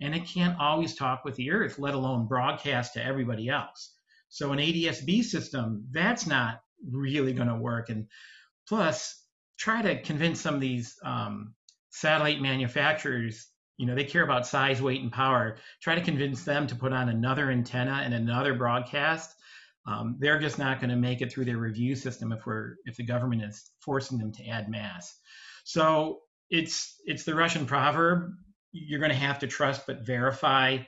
and it can't always talk with the Earth, let alone broadcast to everybody else. So an ADS-B system, that's not really going to work. And plus, try to convince some of these um, satellite manufacturers, you know, they care about size, weight, and power. Try to convince them to put on another antenna and another broadcast. Um, they're just not going to make it through their review system if we're if the government is forcing them to add mass. So it's it's the Russian proverb you're going to have to trust but verify.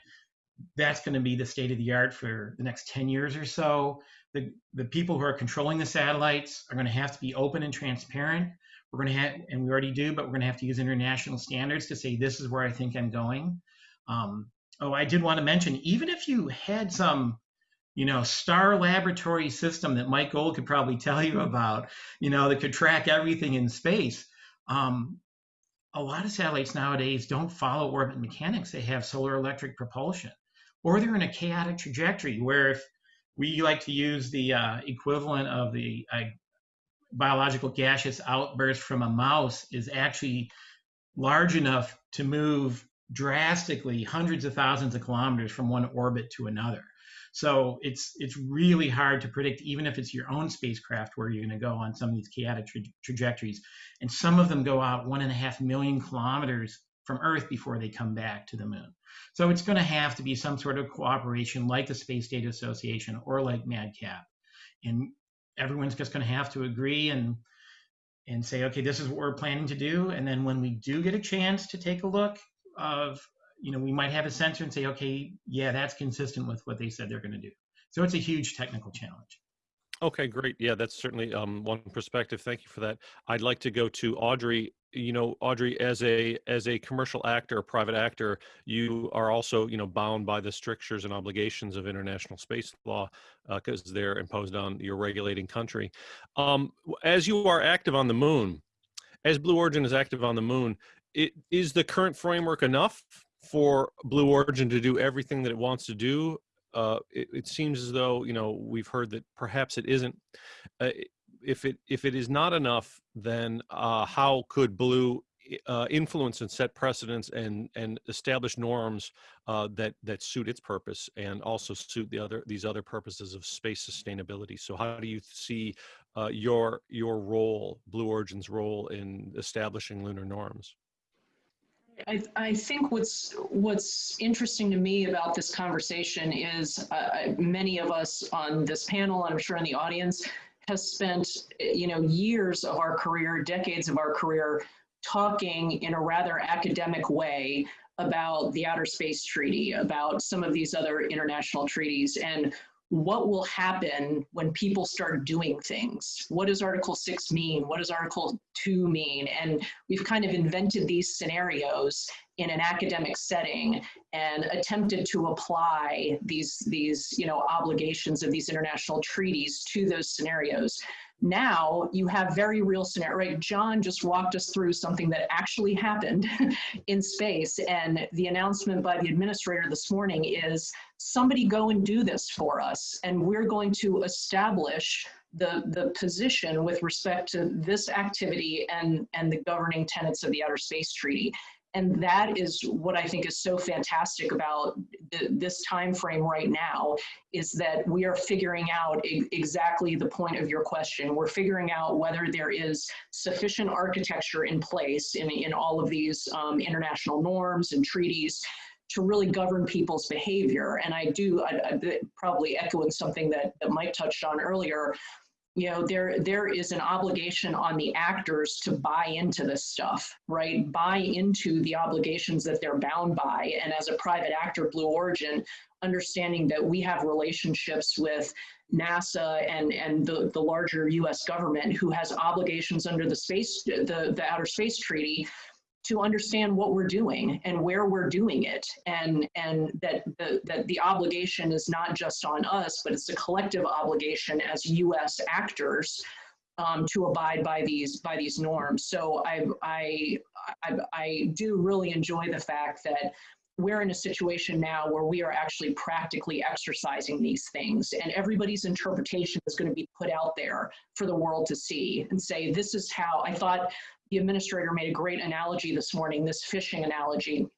That's going to be the state of the art for the next 10 years or so. The, the people who are controlling the satellites are going to have to be open and transparent. We're going to have, and we already do, but we're going to have to use international standards to say this is where I think I'm going. Um, oh, I did want to mention, even if you had some you know, star laboratory system that Mike Gold could probably tell you about, you know, that could track everything in space. Um, a lot of satellites nowadays don't follow orbit mechanics. They have solar electric propulsion, or they're in a chaotic trajectory where if we like to use the uh, equivalent of the uh, biological gaseous outburst from a mouse is actually large enough to move drastically hundreds of thousands of kilometers from one orbit to another. So it's it's really hard to predict, even if it's your own spacecraft, where you're going to go on some of these chaotic tra trajectories. And some of them go out one and a half million kilometers from Earth before they come back to the moon. So it's going to have to be some sort of cooperation like the Space Data Association or like MADCAP. And everyone's just going to have to agree and and say, okay, this is what we're planning to do. And then when we do get a chance to take a look of you know, we might have a sensor and say, okay, yeah, that's consistent with what they said they're going to do. So it's a huge technical challenge. Okay, great. Yeah, that's certainly um, one perspective. Thank you for that. I'd like to go to Audrey you know, Audrey, as a as a commercial actor, private actor, you are also you know bound by the strictures and obligations of international space law because they're imposed on your regulating country. Um, as you are active on the moon, as Blue Origin is active on the moon, it, is the current framework enough for Blue Origin to do everything that it wants to do? Uh, it, it, seems as though you know we've heard that perhaps it isn't. Uh, if it if it is not enough, then uh, how could Blue uh, influence and set precedents and and establish norms uh, that that suit its purpose and also suit the other these other purposes of space sustainability. So how do you see uh, your your role, Blue Origin's role in establishing lunar norms? I, I, think what's what's interesting to me about this conversation is uh, many of us on this panel, and I'm sure in the audience, has spent you know years of our career, decades of our career, talking in a rather academic way about the Outer Space Treaty, about some of these other international treaties, and what will happen when people start doing things? What does Article 6 mean? What does Article 2 mean? And we've kind of invented these scenarios in an academic setting and attempted to apply these, these you know, obligations of these international treaties to those scenarios. Now you have very real scenario, right? John just walked us through something that actually happened <laughs> in space. And the announcement by the administrator this morning is somebody go and do this for us. And we're going to establish the, the position with respect to this activity and, and the governing tenets of the Outer Space Treaty and that is what I think is so fantastic about th this time frame right now is that we are figuring out exactly the point of your question. We're figuring out whether there is sufficient architecture in place in, in all of these um, international norms and treaties to really govern people's behavior. And I do, I, I, probably echoing something that, that Mike touched on earlier, you know there there is an obligation on the actors to buy into this stuff right? Buy into the obligations that they're bound by. And as a private actor blue origin understanding that we have relationships with nasa and and the, the larger us government who has obligations under the space the, the outer space treaty to understand what we're doing and where we're doing it. And and that the, that the obligation is not just on us but it's a collective obligation as US actors um, to abide by these by these norms. So I, I I I do really enjoy the fact that we're in a situation now where we are actually practically exercising these things and everybody's interpretation is going to be put out there for the world to see and say this is how i thought the administrator made a great analogy this morning, this fishing analogy.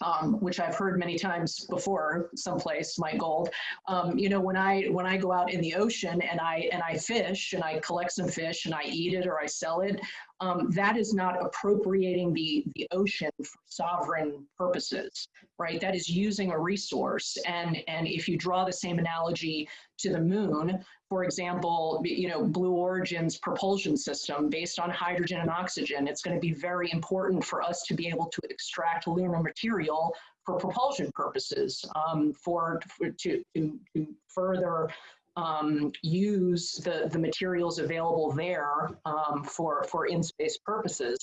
Um, which I've heard many times before, someplace, Mike Gold. Um, you know, when I when I go out in the ocean and I and I fish and I collect some fish and I eat it or I sell it, um, that is not appropriating the the ocean for sovereign purposes, right? That is using a resource. And and if you draw the same analogy to the moon, for example, you know, Blue Origin's propulsion system based on hydrogen and oxygen, it's going to be very important for us to be able to extract lunar material for propulsion purposes, um, for, for, to, to, to further um, use the, the materials available there um, for, for in-space purposes.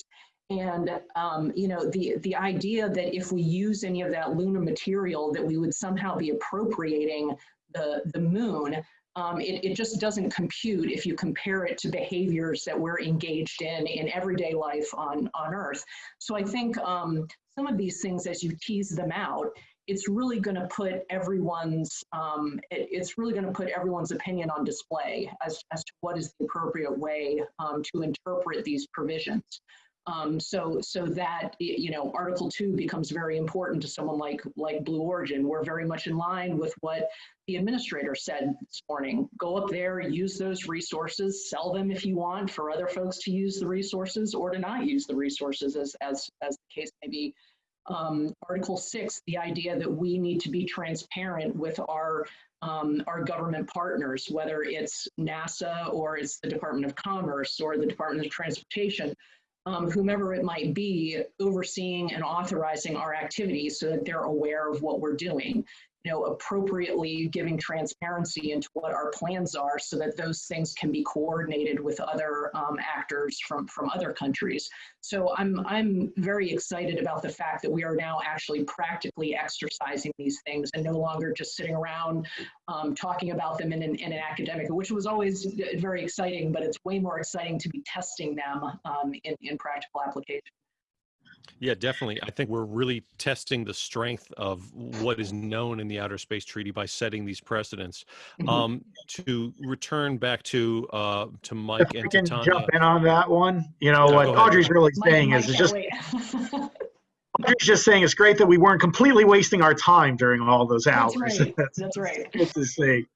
And um, you know the the idea that if we use any of that lunar material, that we would somehow be appropriating the the moon um, it, it just doesn't compute if you compare it to behaviors that we're engaged in in everyday life on, on Earth. So I think um, some of these things, as you tease them out, it's really going to put everyone's um, it, it's really going to put everyone's opinion on display as, as to what is the appropriate way um, to interpret these provisions. Um, so, so that you know, Article Two becomes very important to someone like like Blue Origin. We're very much in line with what the administrator said this morning. Go up there, use those resources, sell them if you want for other folks to use the resources or to not use the resources, as as as the case may be. Um, Article Six, the idea that we need to be transparent with our um, our government partners, whether it's NASA or it's the Department of Commerce or the Department of Transportation um, whomever it might be, overseeing and authorizing our activities so that they're aware of what we're doing. You know, appropriately giving transparency into what our plans are so that those things can be coordinated with other um, actors from, from other countries. So I'm, I'm very excited about the fact that we are now actually practically exercising these things and no longer just sitting around um, talking about them in an, in an academic, which was always very exciting, but it's way more exciting to be testing them um, in, in practical application. Yeah, definitely. I think we're really testing the strength of what is known in the Outer Space Treaty by setting these precedents. Mhm. Um, to return back to uh, to If Mike I and to can Tanja. jump in on that one, you know, Yeah, what go ahead. Audrey's really saying Mike is, it's can't just, <laughs> Audrey's just saying it's great that we weren't completely wasting our time during all those hours. <laughs> That's right. That's That's right. good to see.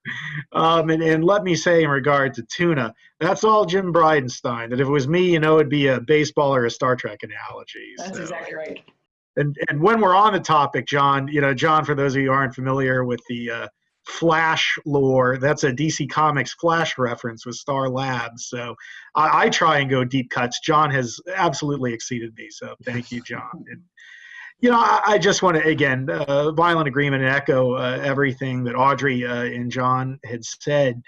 Um, and, and let me say in regard to tuna, that's all Jim Bridenstine. That if it was me, you know, it'd be a baseball or a Star Trek analogy. That's So- exactly right. And and when we're on the topic, John, you know, John, for those of you who aren't familiar with the uh, Flash lore, that's a DC Comics Flash reference with Star Labs. So I, I try and go deep cuts. John has absolutely exceeded me. So thank you, John. <laughs> And, you know, I, I just want to again, uh, violent agreement and echo uh, everything that Audrey uh, and John had said.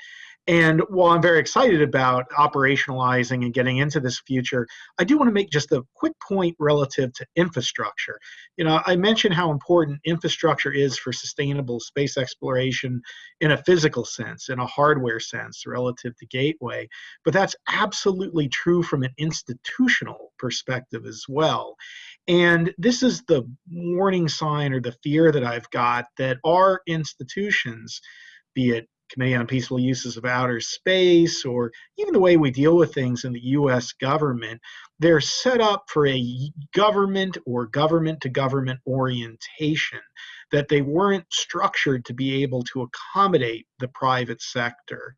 And while I'm very excited about operationalizing and getting into this future, I do want to make just a quick point relative to infrastructure. You know, I mentioned how important infrastructure is for sustainable space exploration in a physical sense, in a hardware sense, relative to Gateway. But that's absolutely true from an institutional perspective as well. And this is the warning sign or the fear that I've got that our institutions, be it Committee on Peaceful Uses of Outer Space, or even the way we deal with things in the US government, they're set up for a government or government to government orientation, that they weren't structured to be able to accommodate the private sector.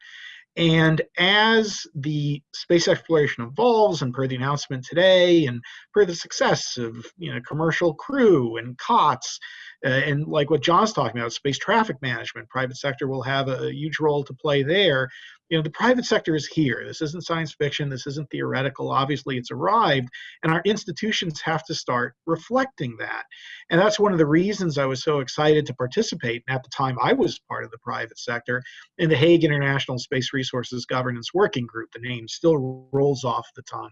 And as the space exploration evolves, and per the announcement today, and per the success of you know commercial crew and COTS, uh, and like what John's talking about, space traffic management, private sector will have a, a huge role to play there. You know, the private sector is here. This isn't science fiction. This isn't theoretical. Obviously, it's arrived, and our institutions have to start reflecting that. And that's one of the reasons I was so excited to participate. And at the time, I was part of the private sector in the Hague International Space Resources Governance Working Group. The name still rolls off the tongue.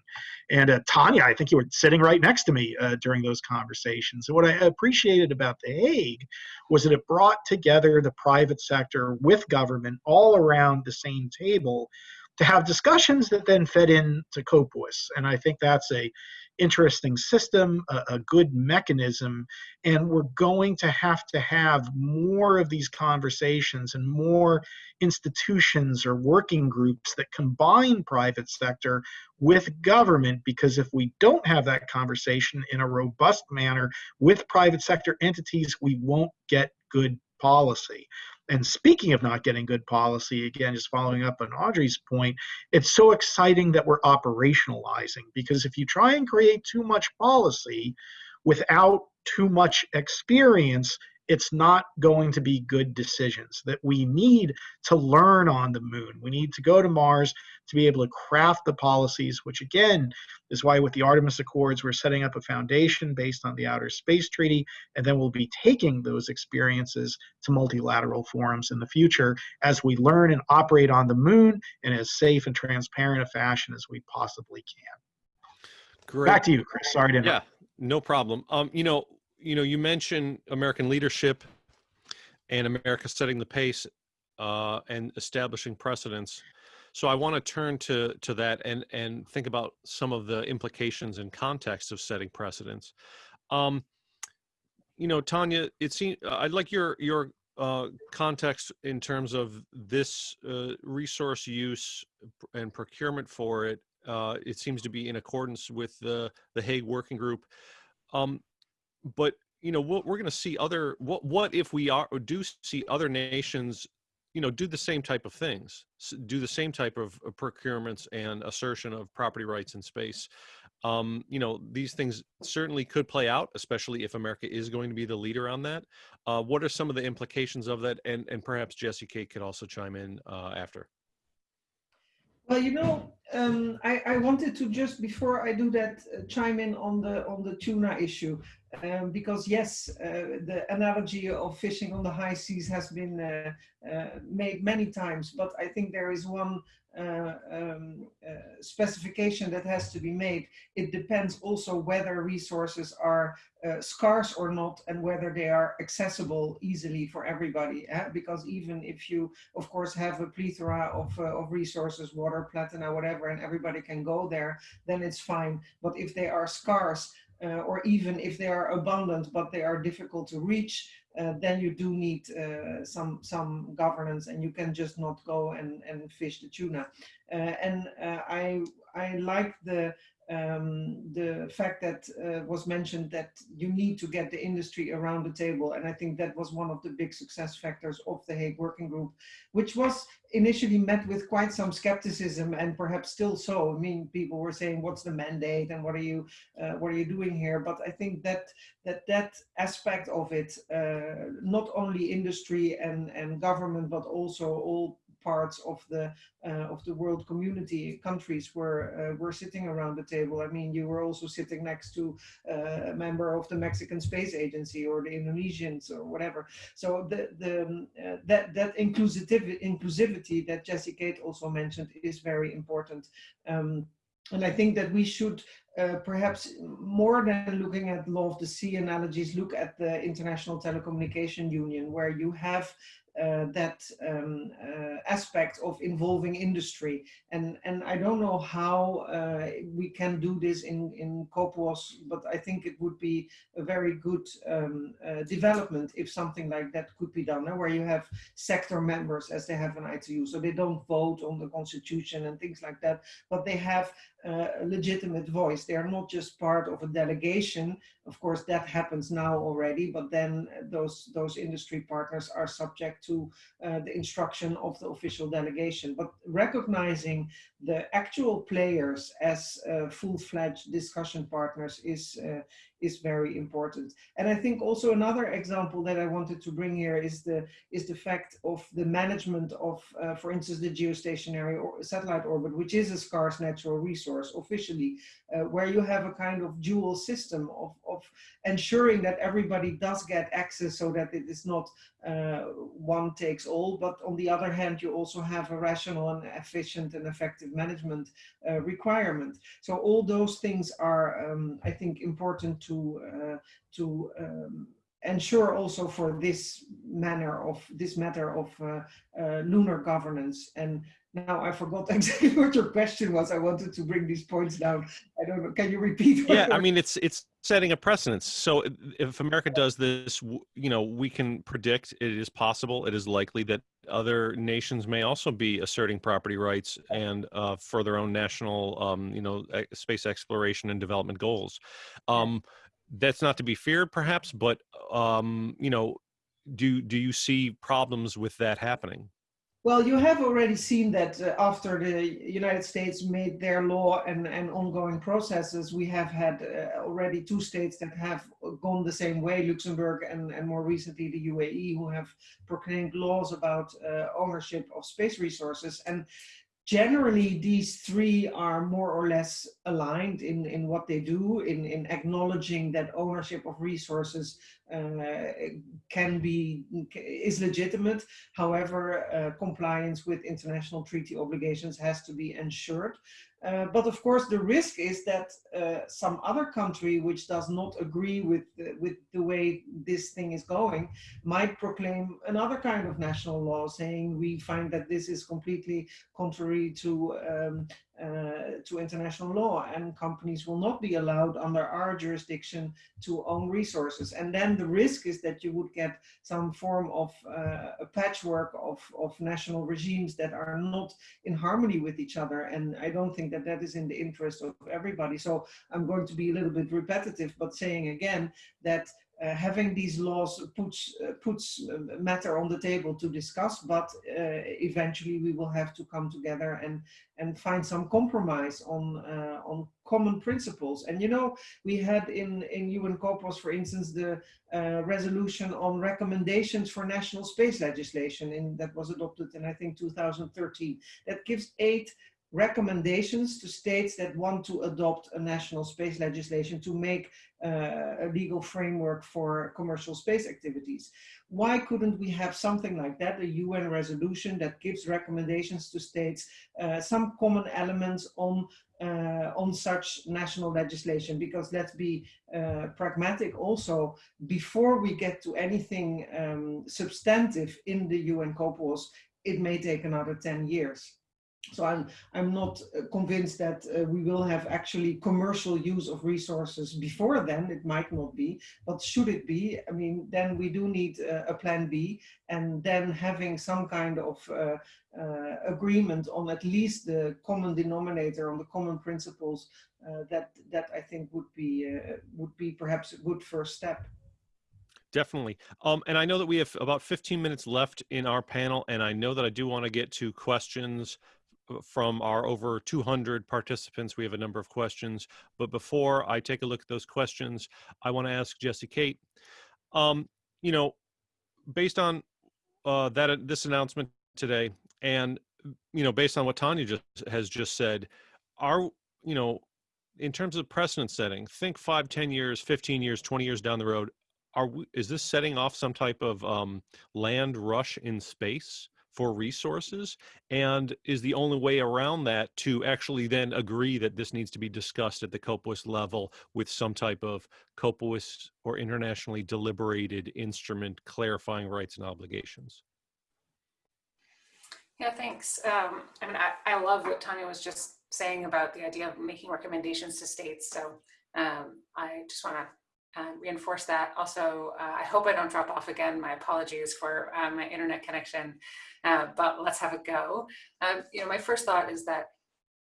And uh, Tanja, I think you were sitting right next to me uh, during those conversations. And what I appreciated about The Hague was that it brought together the private sector with government all around the same table to have discussions that then fed into COPUOS. And I think that's a interesting system, a, a good mechanism, and we're going to have to have more of these conversations and more institutions or working groups that combine private sector with government. Because if we don't have that conversation in a robust manner with private sector entities we won't get good policy and speaking of not getting good policy again just following up on audrey's point it's so exciting that we're operationalizing because if you try and create too much policy without too much experience it's not going to be good decisions that we need to learn on the moon we need to go to mars to be able to craft the policies which again is why with the artemis accords we're setting up a foundation based on the outer space treaty and then we'll be taking those experiences to multilateral forums in the future as we learn and operate on the moon in as safe and transparent a fashion as we possibly can Great. back to you chris sorry to interrupt. Yeah, no problem. Um, you know, you know, you mentioned American leadership and America setting the pace uh, and establishing precedents. So I want to turn to to that and and think about some of the implications and context of setting precedents. Um, you know, Tanja, it seems I'd like your your uh, context in terms of this uh, resource use and procurement for it. Uh, it seems to be in accordance with the the Hague Working Group. Um, but you know, what we're going to see other what what if we are do see other nations, you know, do the same type of things, do the same type of uh, procurements and assertion of property rights in space. Um, you know, these things certainly could play out, especially if America is going to be the leader on that. Uh, what are some of the implications of that? And and perhaps Jessy Kate could also chime in uh, after. Well, you know, Um, I, I wanted to just before I do that uh, chime in on the on the tuna issue um, because yes, uh, the analogy of fishing on the high seas has been uh, uh, made many times, but I think there is one uh, um, uh, specification that has to be made. It depends also whether resources are scarce or not and whether they are accessible easily for everybody. Eh? Because even if you, of course, have a plethora of, of resources, water, platina, whatever, and everybody can go there, then it's fine. But if they are scarce, uh, or even if they are abundant but they are difficult to reach, uh, then you do need uh, some some governance and you can just not go and, and fish the tuna. Uh, and uh, I I like the um, the fact that uh, was mentioned that you need to get the industry around the table. And I think that was one of the big success factors of the Hague Working Group, which was initially met with quite some skepticism and perhaps still so. I mean, people were saying, what's the mandate and what are you, uh, what are you doing here? But I think that that, that aspect of it, uh, not only industry and, and government, but also all parts of the uh, of the world community countries were uh, were sitting around the table. I mean, you were also sitting next to uh, a member of the Mexican Space Agency or the Indonesians or whatever. So the the um, that that inclusivity inclusivity that Jessy Kate also mentioned is very important. Um, and I think that we should uh, perhaps more than looking at law of the sea analogies, look at the International Telecommunication Union, where you have uh, that um, uh, aspect of involving industry. And, and I don't know how uh, we can do this in, in COPUOS, but I think it would be a very good um, uh, development if something like that could be done, where you have sector members as they have an ITU. So they don't vote on the constitution and things like that, but they have a legitimate voice. They are not just part of a delegation. Of course, that happens now already, but then those, those industry partners are subject to uh, the instruction of the official delegation. But recognizing the actual players as uh, full-fledged discussion partners is, uh, is very important. And I think also another example that I wanted to bring here is the is the fact of the management of, uh, for instance, the geostationary or satellite orbit, which is a scarce natural resource officially, uh, where you have a kind of dual system of, of ensuring that everybody does get access so that it is not uh, one takes all, but on the other hand, you also have a rational and efficient and effective management uh, requirement. So all those things are, um, I think, important to, uh, to um, ensure also for this manner of this matter of uh, uh, lunar governance and now I forgot <laughs> exactly what your question was. I wanted to bring these points down. I don't know. Can you repeat? Yeah, I mean, it's it's setting a precedence. So if America does this, you know, we can predict it is possible, it is likely that other nations may also be asserting property rights and uh, for their own national, um, you know, space exploration and development goals. Um, that's not to be feared, perhaps, but um, you know, do do you see problems with that happening? Well, you have already seen that uh, after the United States made their law and, and ongoing processes, we have had uh, already two states that have gone the same way, Luxembourg and, and more recently the UAE, who have proclaimed laws about uh, ownership of space resources. And generally these three are more or less aligned in, in what they do, in, in acknowledging that ownership of resources can be, is legitimate. However, uh, compliance with international treaty obligations has to be ensured. Uh, but of course, the risk is that uh, some other country which does not agree with the, with the way this thing is going might proclaim another kind of national law saying we find that this is completely contrary to um, uh, to international law and companies will not be allowed under our jurisdiction to own resources. And then the risk is that you would get some form of uh, a patchwork of, of national regimes that are not in harmony with each other. And I don't think that that is in the interest of everybody. So I'm going to be a little bit repetitive, but saying again that uh, having these laws puts uh, puts uh, matter on the table to discuss, but uh, eventually we will have to come together and and find some compromise on uh, on common principles. And you know, we had in in UN COPUOS, for instance, the uh, resolution on recommendations for national space legislation, that was adopted in I think 2013. That gives eight recommendations to states that want to adopt a national space legislation to make uh, a legal framework for commercial space activities. Why couldn't we have something like that, a UN resolution that gives recommendations to states, uh, some common elements on uh, on such national legislation because let's be uh, pragmatic also before we get to anything um, substantive in the UN COPUOS it may take another 10 years so I'm, I'm not uh, convinced that uh, we will have actually commercial use of resources before then. It might not be, but should it be, I mean, then we do need uh, a plan B and then having some kind of uh, uh, agreement on at least the common denominator, on the common principles, uh, that, that I think would be, would be perhaps a good first step. Definitely. Um, and I know that we have about 15 minutes left in our panel, and I know that I do want to get to questions from our over 200 participants. We have a number of questions, but before I take a look at those questions, I want to ask Jessy Kate, um, you know, based on uh, that this announcement today, and you know, based on what Tanja just has just said, are you know, in terms of precedent setting, think five, 10 years, 15 years, 20 years down the road, are we, is this setting off some type of um, land rush in space? For resources and is the only way around that to actually then agree that this needs to be discussed at the COPUOS level with some type of COPUOS or internationally deliberated instrument clarifying rights and obligations. Yeah, thanks. Um, I mean, I, I love what Tanja was just saying about the idea of making recommendations to states. So um, I just want to uh, reinforce that. Also, uh, I hope I don't drop off again. My apologies for uh, my internet connection, uh, but let's have a go. Um, you know, my first thought is that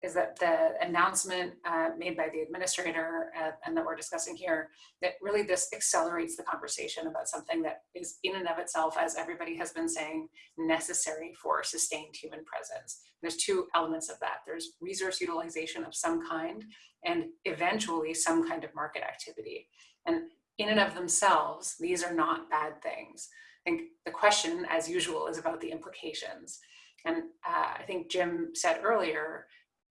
is that the announcement uh, made by the administrator uh, and that we're discussing here, that really this accelerates the conversation about something that is in and of itself, as everybody has been saying, necessary for sustained human presence. There's two elements of that. There's resource utilization of some kind and eventually some kind of market activity. And in and of themselves, these are not bad things. I think the question, as usual, is about the implications. And uh, I think Jim said earlier,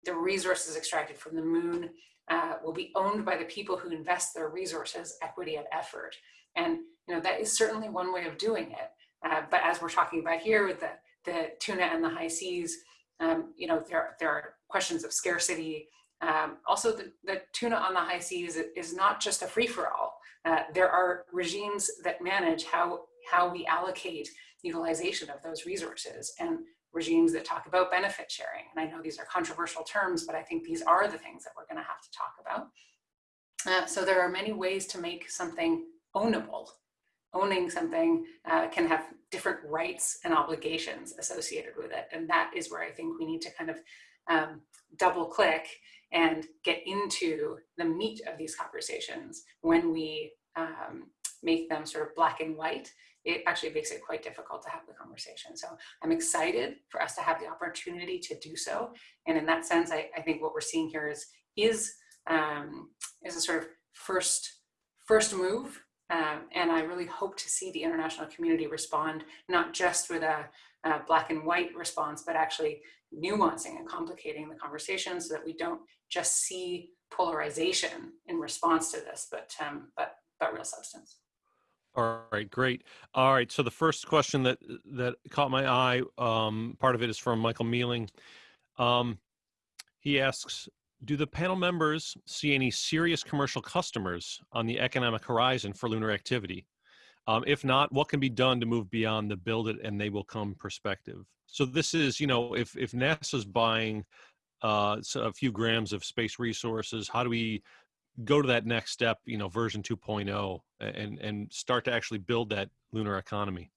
the resources extracted from the moon uh, will be owned by the people who invest their resources, equity, and effort. And you know that is certainly one way of doing it. Uh, but as we're talking about here with the, the tuna and the high seas, um, you know, there, there are questions of scarcity, um, also, the, the, tuna on the high seas is not just a free-for-all. Uh, there are regimes that manage how, how we allocate utilization of those resources and regimes that talk about benefit sharing. And I know these are controversial terms, but I think these are the things that we're gonna have to talk about. Uh, so there are many ways to make something ownable. Owning something uh, can have different rights and obligations associated with it. And that is where I think we need to kind of um, double click and get into the meat of these conversations when we um, make them sort of black and white it actually makes it quite difficult to have the conversation. So I'm excited for us to have the opportunity to do so. And in that sense, I, I think what we're seeing here is, is, um, is a sort of first, first move. Um, and I really hope to see the international community respond, not just with a, a black and white response, but actually nuancing and complicating the conversation so that we don't just see polarization in response to this, but um, but but real substance. All right, great. All right, so the first question that that caught my eye, um, part of it is from Michael Mealling. Um, he asks, do the panel members see any serious commercial customers on the economic horizon for lunar activity? Um, if not, what can be done to move beyond the build it and they will come perspective? So this is, you know, if, if NASA's buying uh, a few grams of space resources, how do we go to that next step, you know, version 2.0 and, and start to actually build that lunar economy?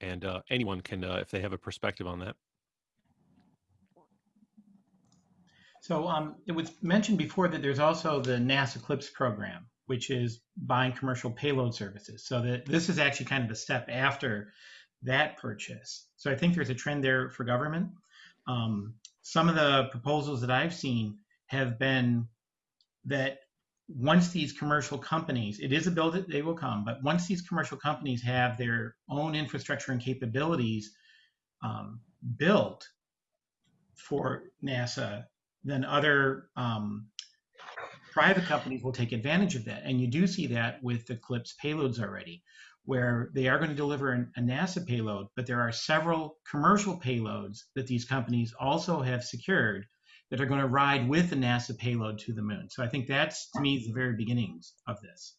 And uh, anyone can, uh, if they have a perspective on that. So um, it was mentioned before that there's also the NASA CLPS program, which is buying commercial payload services. So that this is actually kind of a step after that purchase. So I think there's a trend there for government. Um, some of the proposals that I've seen have been that once these commercial companies, it is a bill that they will come, but once these commercial companies have their own infrastructure and capabilities um, built for NASA, then other um, private companies will take advantage of that. And you do see that with CLPS payloads already, where they are going to deliver an, a NASA payload, but there are several commercial payloads that these companies also have secured that are going to ride with the NASA payload to the moon. So I think that's, to me, the very beginnings of this.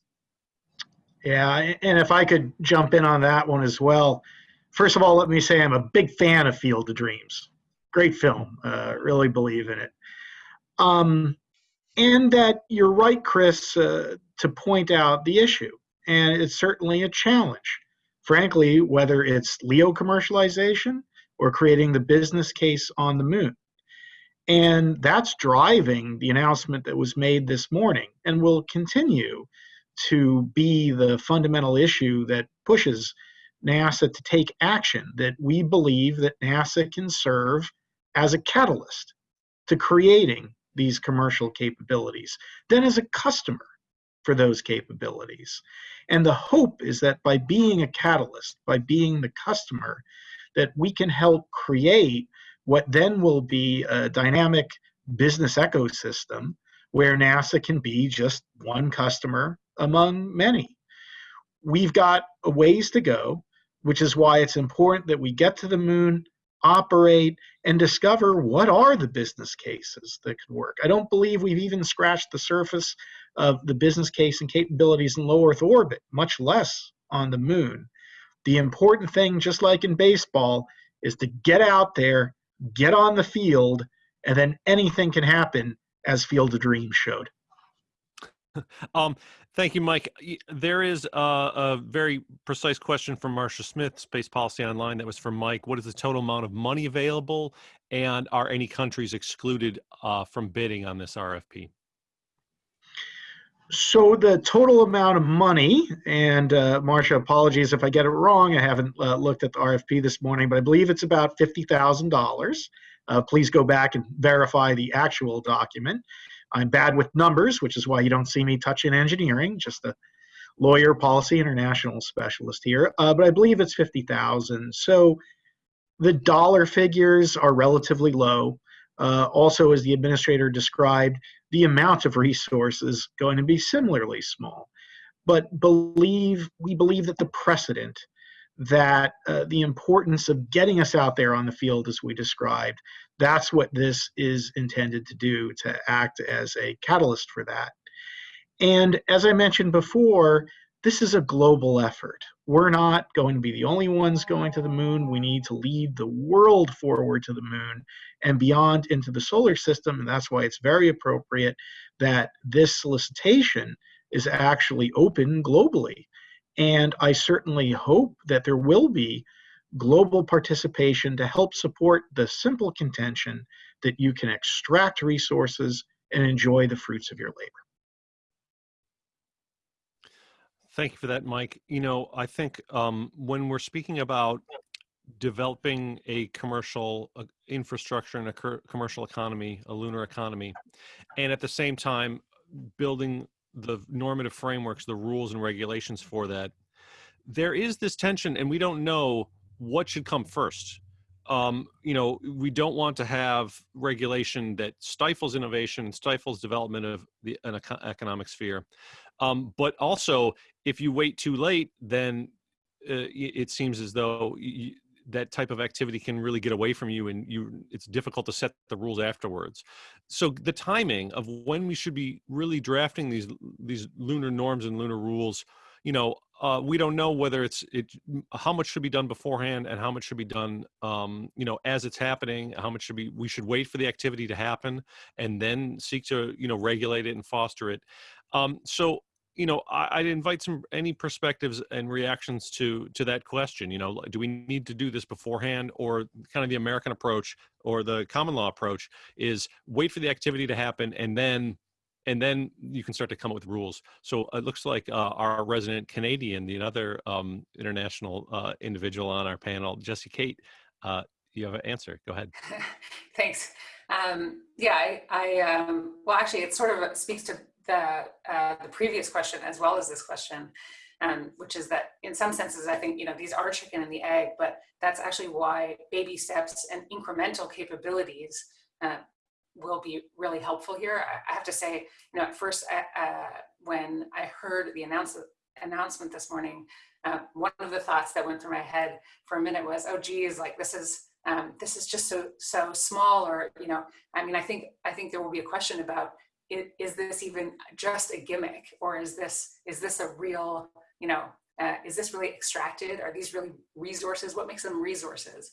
Yeah, and if I could jump in on that one as well. First of all, let me say I'm a big fan of Field of Dreams. Great film. Uh, really believe in it. Um, and that you're right, Chris, uh, to point out the issue. And it's certainly a challenge. Frankly, whether it's LEO commercialization or creating the business case on the moon. And that's driving the announcement that was made this morning and will continue to be the fundamental issue that pushes NASA to take action that we believe that NASA can serve as a catalyst to creating these commercial capabilities, then as a customer for those capabilities. And the hope is that by being a catalyst, by being the customer, that we can help create what then will be a dynamic business ecosystem where NASA can be just one customer among many. We've got a ways to go, which is why it's important that we get to the moon, operate, and discover what are the business cases that could work. I don't believe we've even scratched the surface of the business case and capabilities in low Earth orbit, much less on the moon. The important thing, just like in baseball, is to get out there, get on the field, and then anything can happen, as Field of Dreams showed. <laughs> Um, thank you, Mike. There is a, a very precise question from Marcia Smith, Space Policy Online, that was from Mike. What is the total amount of money available, and are any countries excluded uh, from bidding on this RFP? So the total amount of money, and uh, Marcia, apologies if I get it wrong. I haven't uh, looked at the RFP this morning, but I believe it's about fifty thousand dollars. Uh, please go back and verify the actual document. I'm bad with numbers, which is why you don't see me touching engineering. Just a lawyer, policy, international specialist here. Uh, but I believe it's fifty thousand. So the dollar figures are relatively low. Uh, also, as the administrator described, the amount of resources going to be similarly small. But believe we believe that the precedent, that uh, the importance of getting us out there on the field as we described, that's what this is intended to do, to act as a catalyst for that. And as I mentioned before, this is a global effort. We're not going to be the only ones going to the moon. We need to lead the world forward to the moon and beyond into the solar system. And that's why it's very appropriate that this solicitation is actually open globally. And I certainly hope that there will be global participation to help support the simple contention that you can extract resources and enjoy the fruits of your labor. Thank you for that, Mike. You know, I think um, when we're speaking about developing a commercial uh, infrastructure and a commercial economy, a lunar economy, and at the same time building the normative frameworks, the rules and regulations for that, there is this tension, and we don't know what should come first. Um, you know, we don't want to have regulation that stifles innovation stifles development of the an eco- economic sphere. Um, but also, if you wait too late, then uh, it seems as though y that type of activity can really get away from you, and you it's difficult to set the rules afterwards. So the timing of when we should be really drafting these these lunar norms and lunar rules, you know, uh, we don't know whether it's it how much should be done beforehand and how much should be done um, you know as it's happening how much should be we should wait for the activity to happen and then seek to you know regulate it and foster it. Um, so you know I, i'd invite some any perspectives and reactions to to that question you know do we need to do this beforehand or kind of the american approach or the common law approach is wait for the activity to happen and then and then you can start to come up with rules. So it looks like uh, our resident Canadian, the other um, international uh, individual on our panel, Jessy Kate, uh, you have an answer. Go ahead. <laughs> Thanks. Um, yeah, I, I um, well, actually, it sort of speaks to the uh, the previous question as well as this question, um, which is that in some senses, I think you know these are chicken and the egg, but that's actually why baby steps and incremental capabilities uh, will be really helpful here. I, I, have to say, you know, at first uh, when I heard the announce announcement this morning, uh, one of the thoughts that went through my head for a minute was, oh, geez, like this is um, this is just so so small, or you know, I mean, I think I think there will be a question about is, this even just a gimmick, or is this is this a real, you know, uh, is this really extracted? Are these really resources? What makes them resources?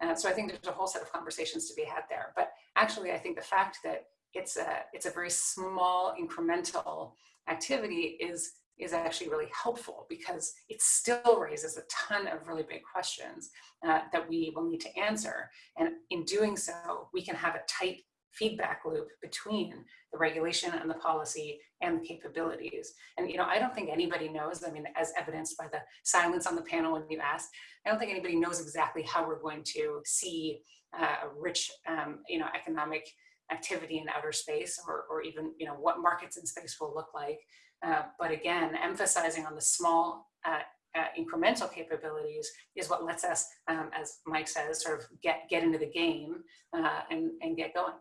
Uh, so I think there's a whole set of conversations to be had there. But actually, I think the fact that it's a it's a very small incremental activity is is actually really helpful because it still raises a ton of really big questions uh, that we will need to answer. And in doing so, we can have a tight feedback loop between the regulation and the policy and the capabilities. And you know, I don't think anybody knows, I mean, as evidenced by the silence on the panel when you asked, I don't think anybody knows exactly how we're going to see uh, a rich, um, you know, economic activity in outer space or, or even, you know, what markets in space will look like. Uh, but again, emphasizing on the small uh, uh, incremental capabilities is what lets us, um, as Mike says, sort of get, get into the game uh, and, and get going.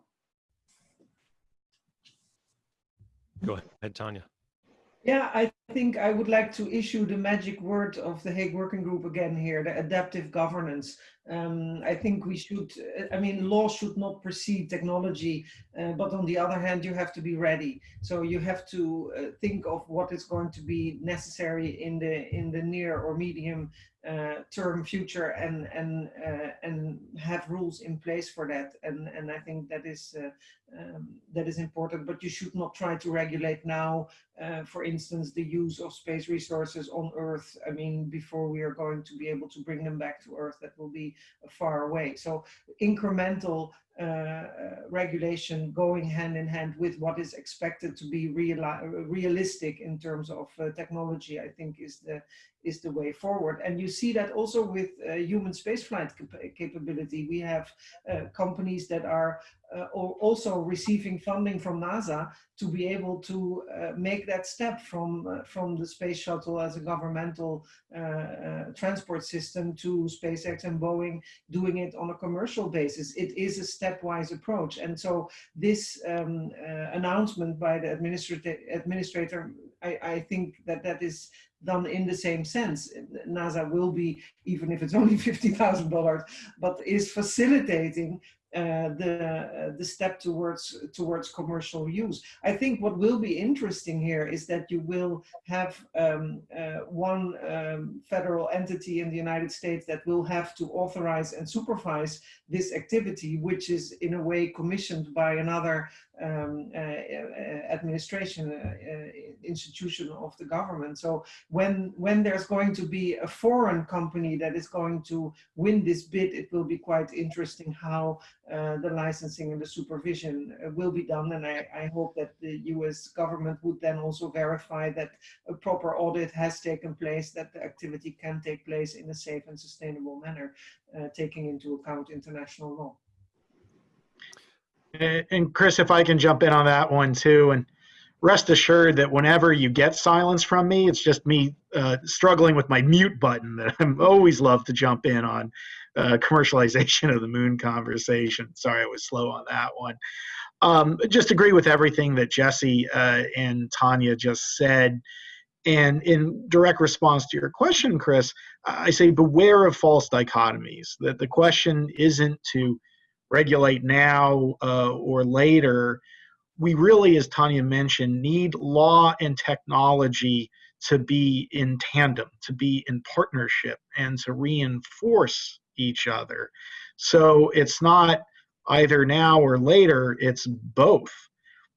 Go ahead, Tanja. Yeah, I think I would like to issue the magic word of the Hague Working Group again here, the adaptive governance. Um, I think we should, I mean, law should not precede technology, uh, but on the other hand, you have to be ready. So you have to uh, think of what is going to be necessary in the in the near or medium uh, term future and and uh, and have rules in place for that and and I think that is uh, um, that is important but you should not try to regulate now uh, for instance the use of space resources on earth I mean before we are going to be able to bring them back to earth that will be far away. So incremental regulation going hand in hand with what is expected to be real, realistic in terms of uh, technology, I think is the is the way forward. And you see that also with uh, human spaceflight cap capability. We have uh, companies that are uh, also receiving funding from NASA to be able to uh, make that step from uh, from the space shuttle as a governmental uh, uh, transport system to SpaceX and Boeing doing it on a commercial basis. It is a stepwise approach, and so this um, uh, announcement by the administrator, administrator I, I think that that is done in the same sense. NASA will be, even if it's only <laughs> $50,000, but is facilitating uh, the uh, the step towards towards commercial use. I think what will be interesting here is that you will have um, uh, one um, federal entity in the United States that will have to authorize and supervise this activity, which is in a way commissioned by another um, uh, uh, administration uh, institution of the government. So when when there's going to be a foreign company that is going to win this bid, it will be quite interesting how the licensing and the supervision will be done. And I, I hope that the U.S. government would then also verify that a proper audit has taken place, that the activity can take place in a safe and sustainable manner, uh, taking into account international law. And Chris, if I can jump in on that one too, and rest assured that whenever you get silence from me, it's just me uh, struggling with my mute button that I'm always love to jump in on uh, commercialization <laughs> of the moon conversation. Sorry, I was slow on that one. Um, just agree with everything that Jessy uh, and Tanja just said. And in direct response to your question, Chris, I say beware of false dichotomies. That the question isn't to regulate now uh, or later, we really, as Tanja mentioned, need law and technology to be in tandem, to be in partnership, and to reinforce each other. So it's not either now or later, it's both.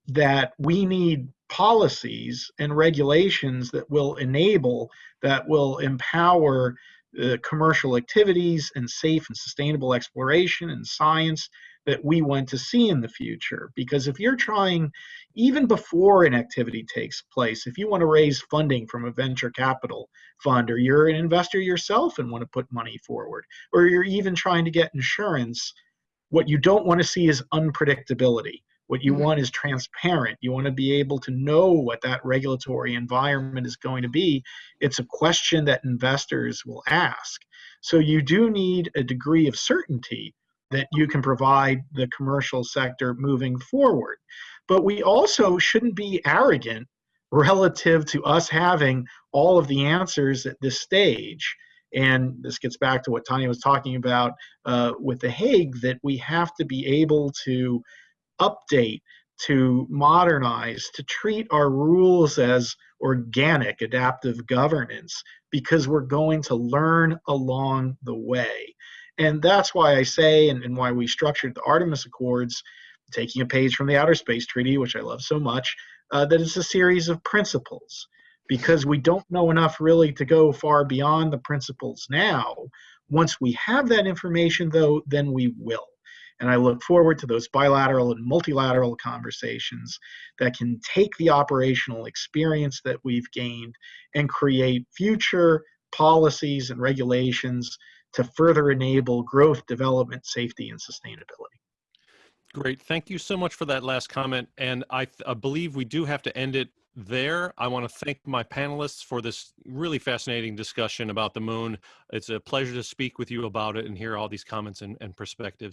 That we need policies and regulations that will enable, that will empower uh, commercial activities and safe and sustainable exploration and science that we want to see in the future. Because if you're trying, even before an activity takes place, if you want to raise funding from a venture capital fund, or you're an investor yourself and want to put money forward, or you're even trying to get insurance, what you don't want to see is unpredictability. What you Mhm. want is transparent. You want to be able to know what that regulatory environment is going to be. It's a question that investors will ask. So you do need a degree of certainty that you can provide the commercial sector moving forward. But we also shouldn't be arrogant relative to us having all of the answers at this stage. And this gets back to what Tanja was talking about uh, with the Hague that we have to be able to update, to modernize, to treat our rules as organic adaptive governance because we're going to learn along the way. And that's why I say, and, and why we structured the Artemis Accords, taking a page from the Outer Space Treaty, which I love so much, uh, that it's a series of principles because we don't know enough really to go far beyond the principles now. Once we have that information, though, then we will. And I look forward to those bilateral and multilateral conversations that can take the operational experience that we've gained and create future policies and regulations to further enable growth, development, safety, and sustainability. Great. Thank you so much for that last comment. And I, I believe we do have to end it there. I want to thank my panelists for this really fascinating discussion about the moon. It's a pleasure to speak with you about it and hear all these comments and, and perspectives.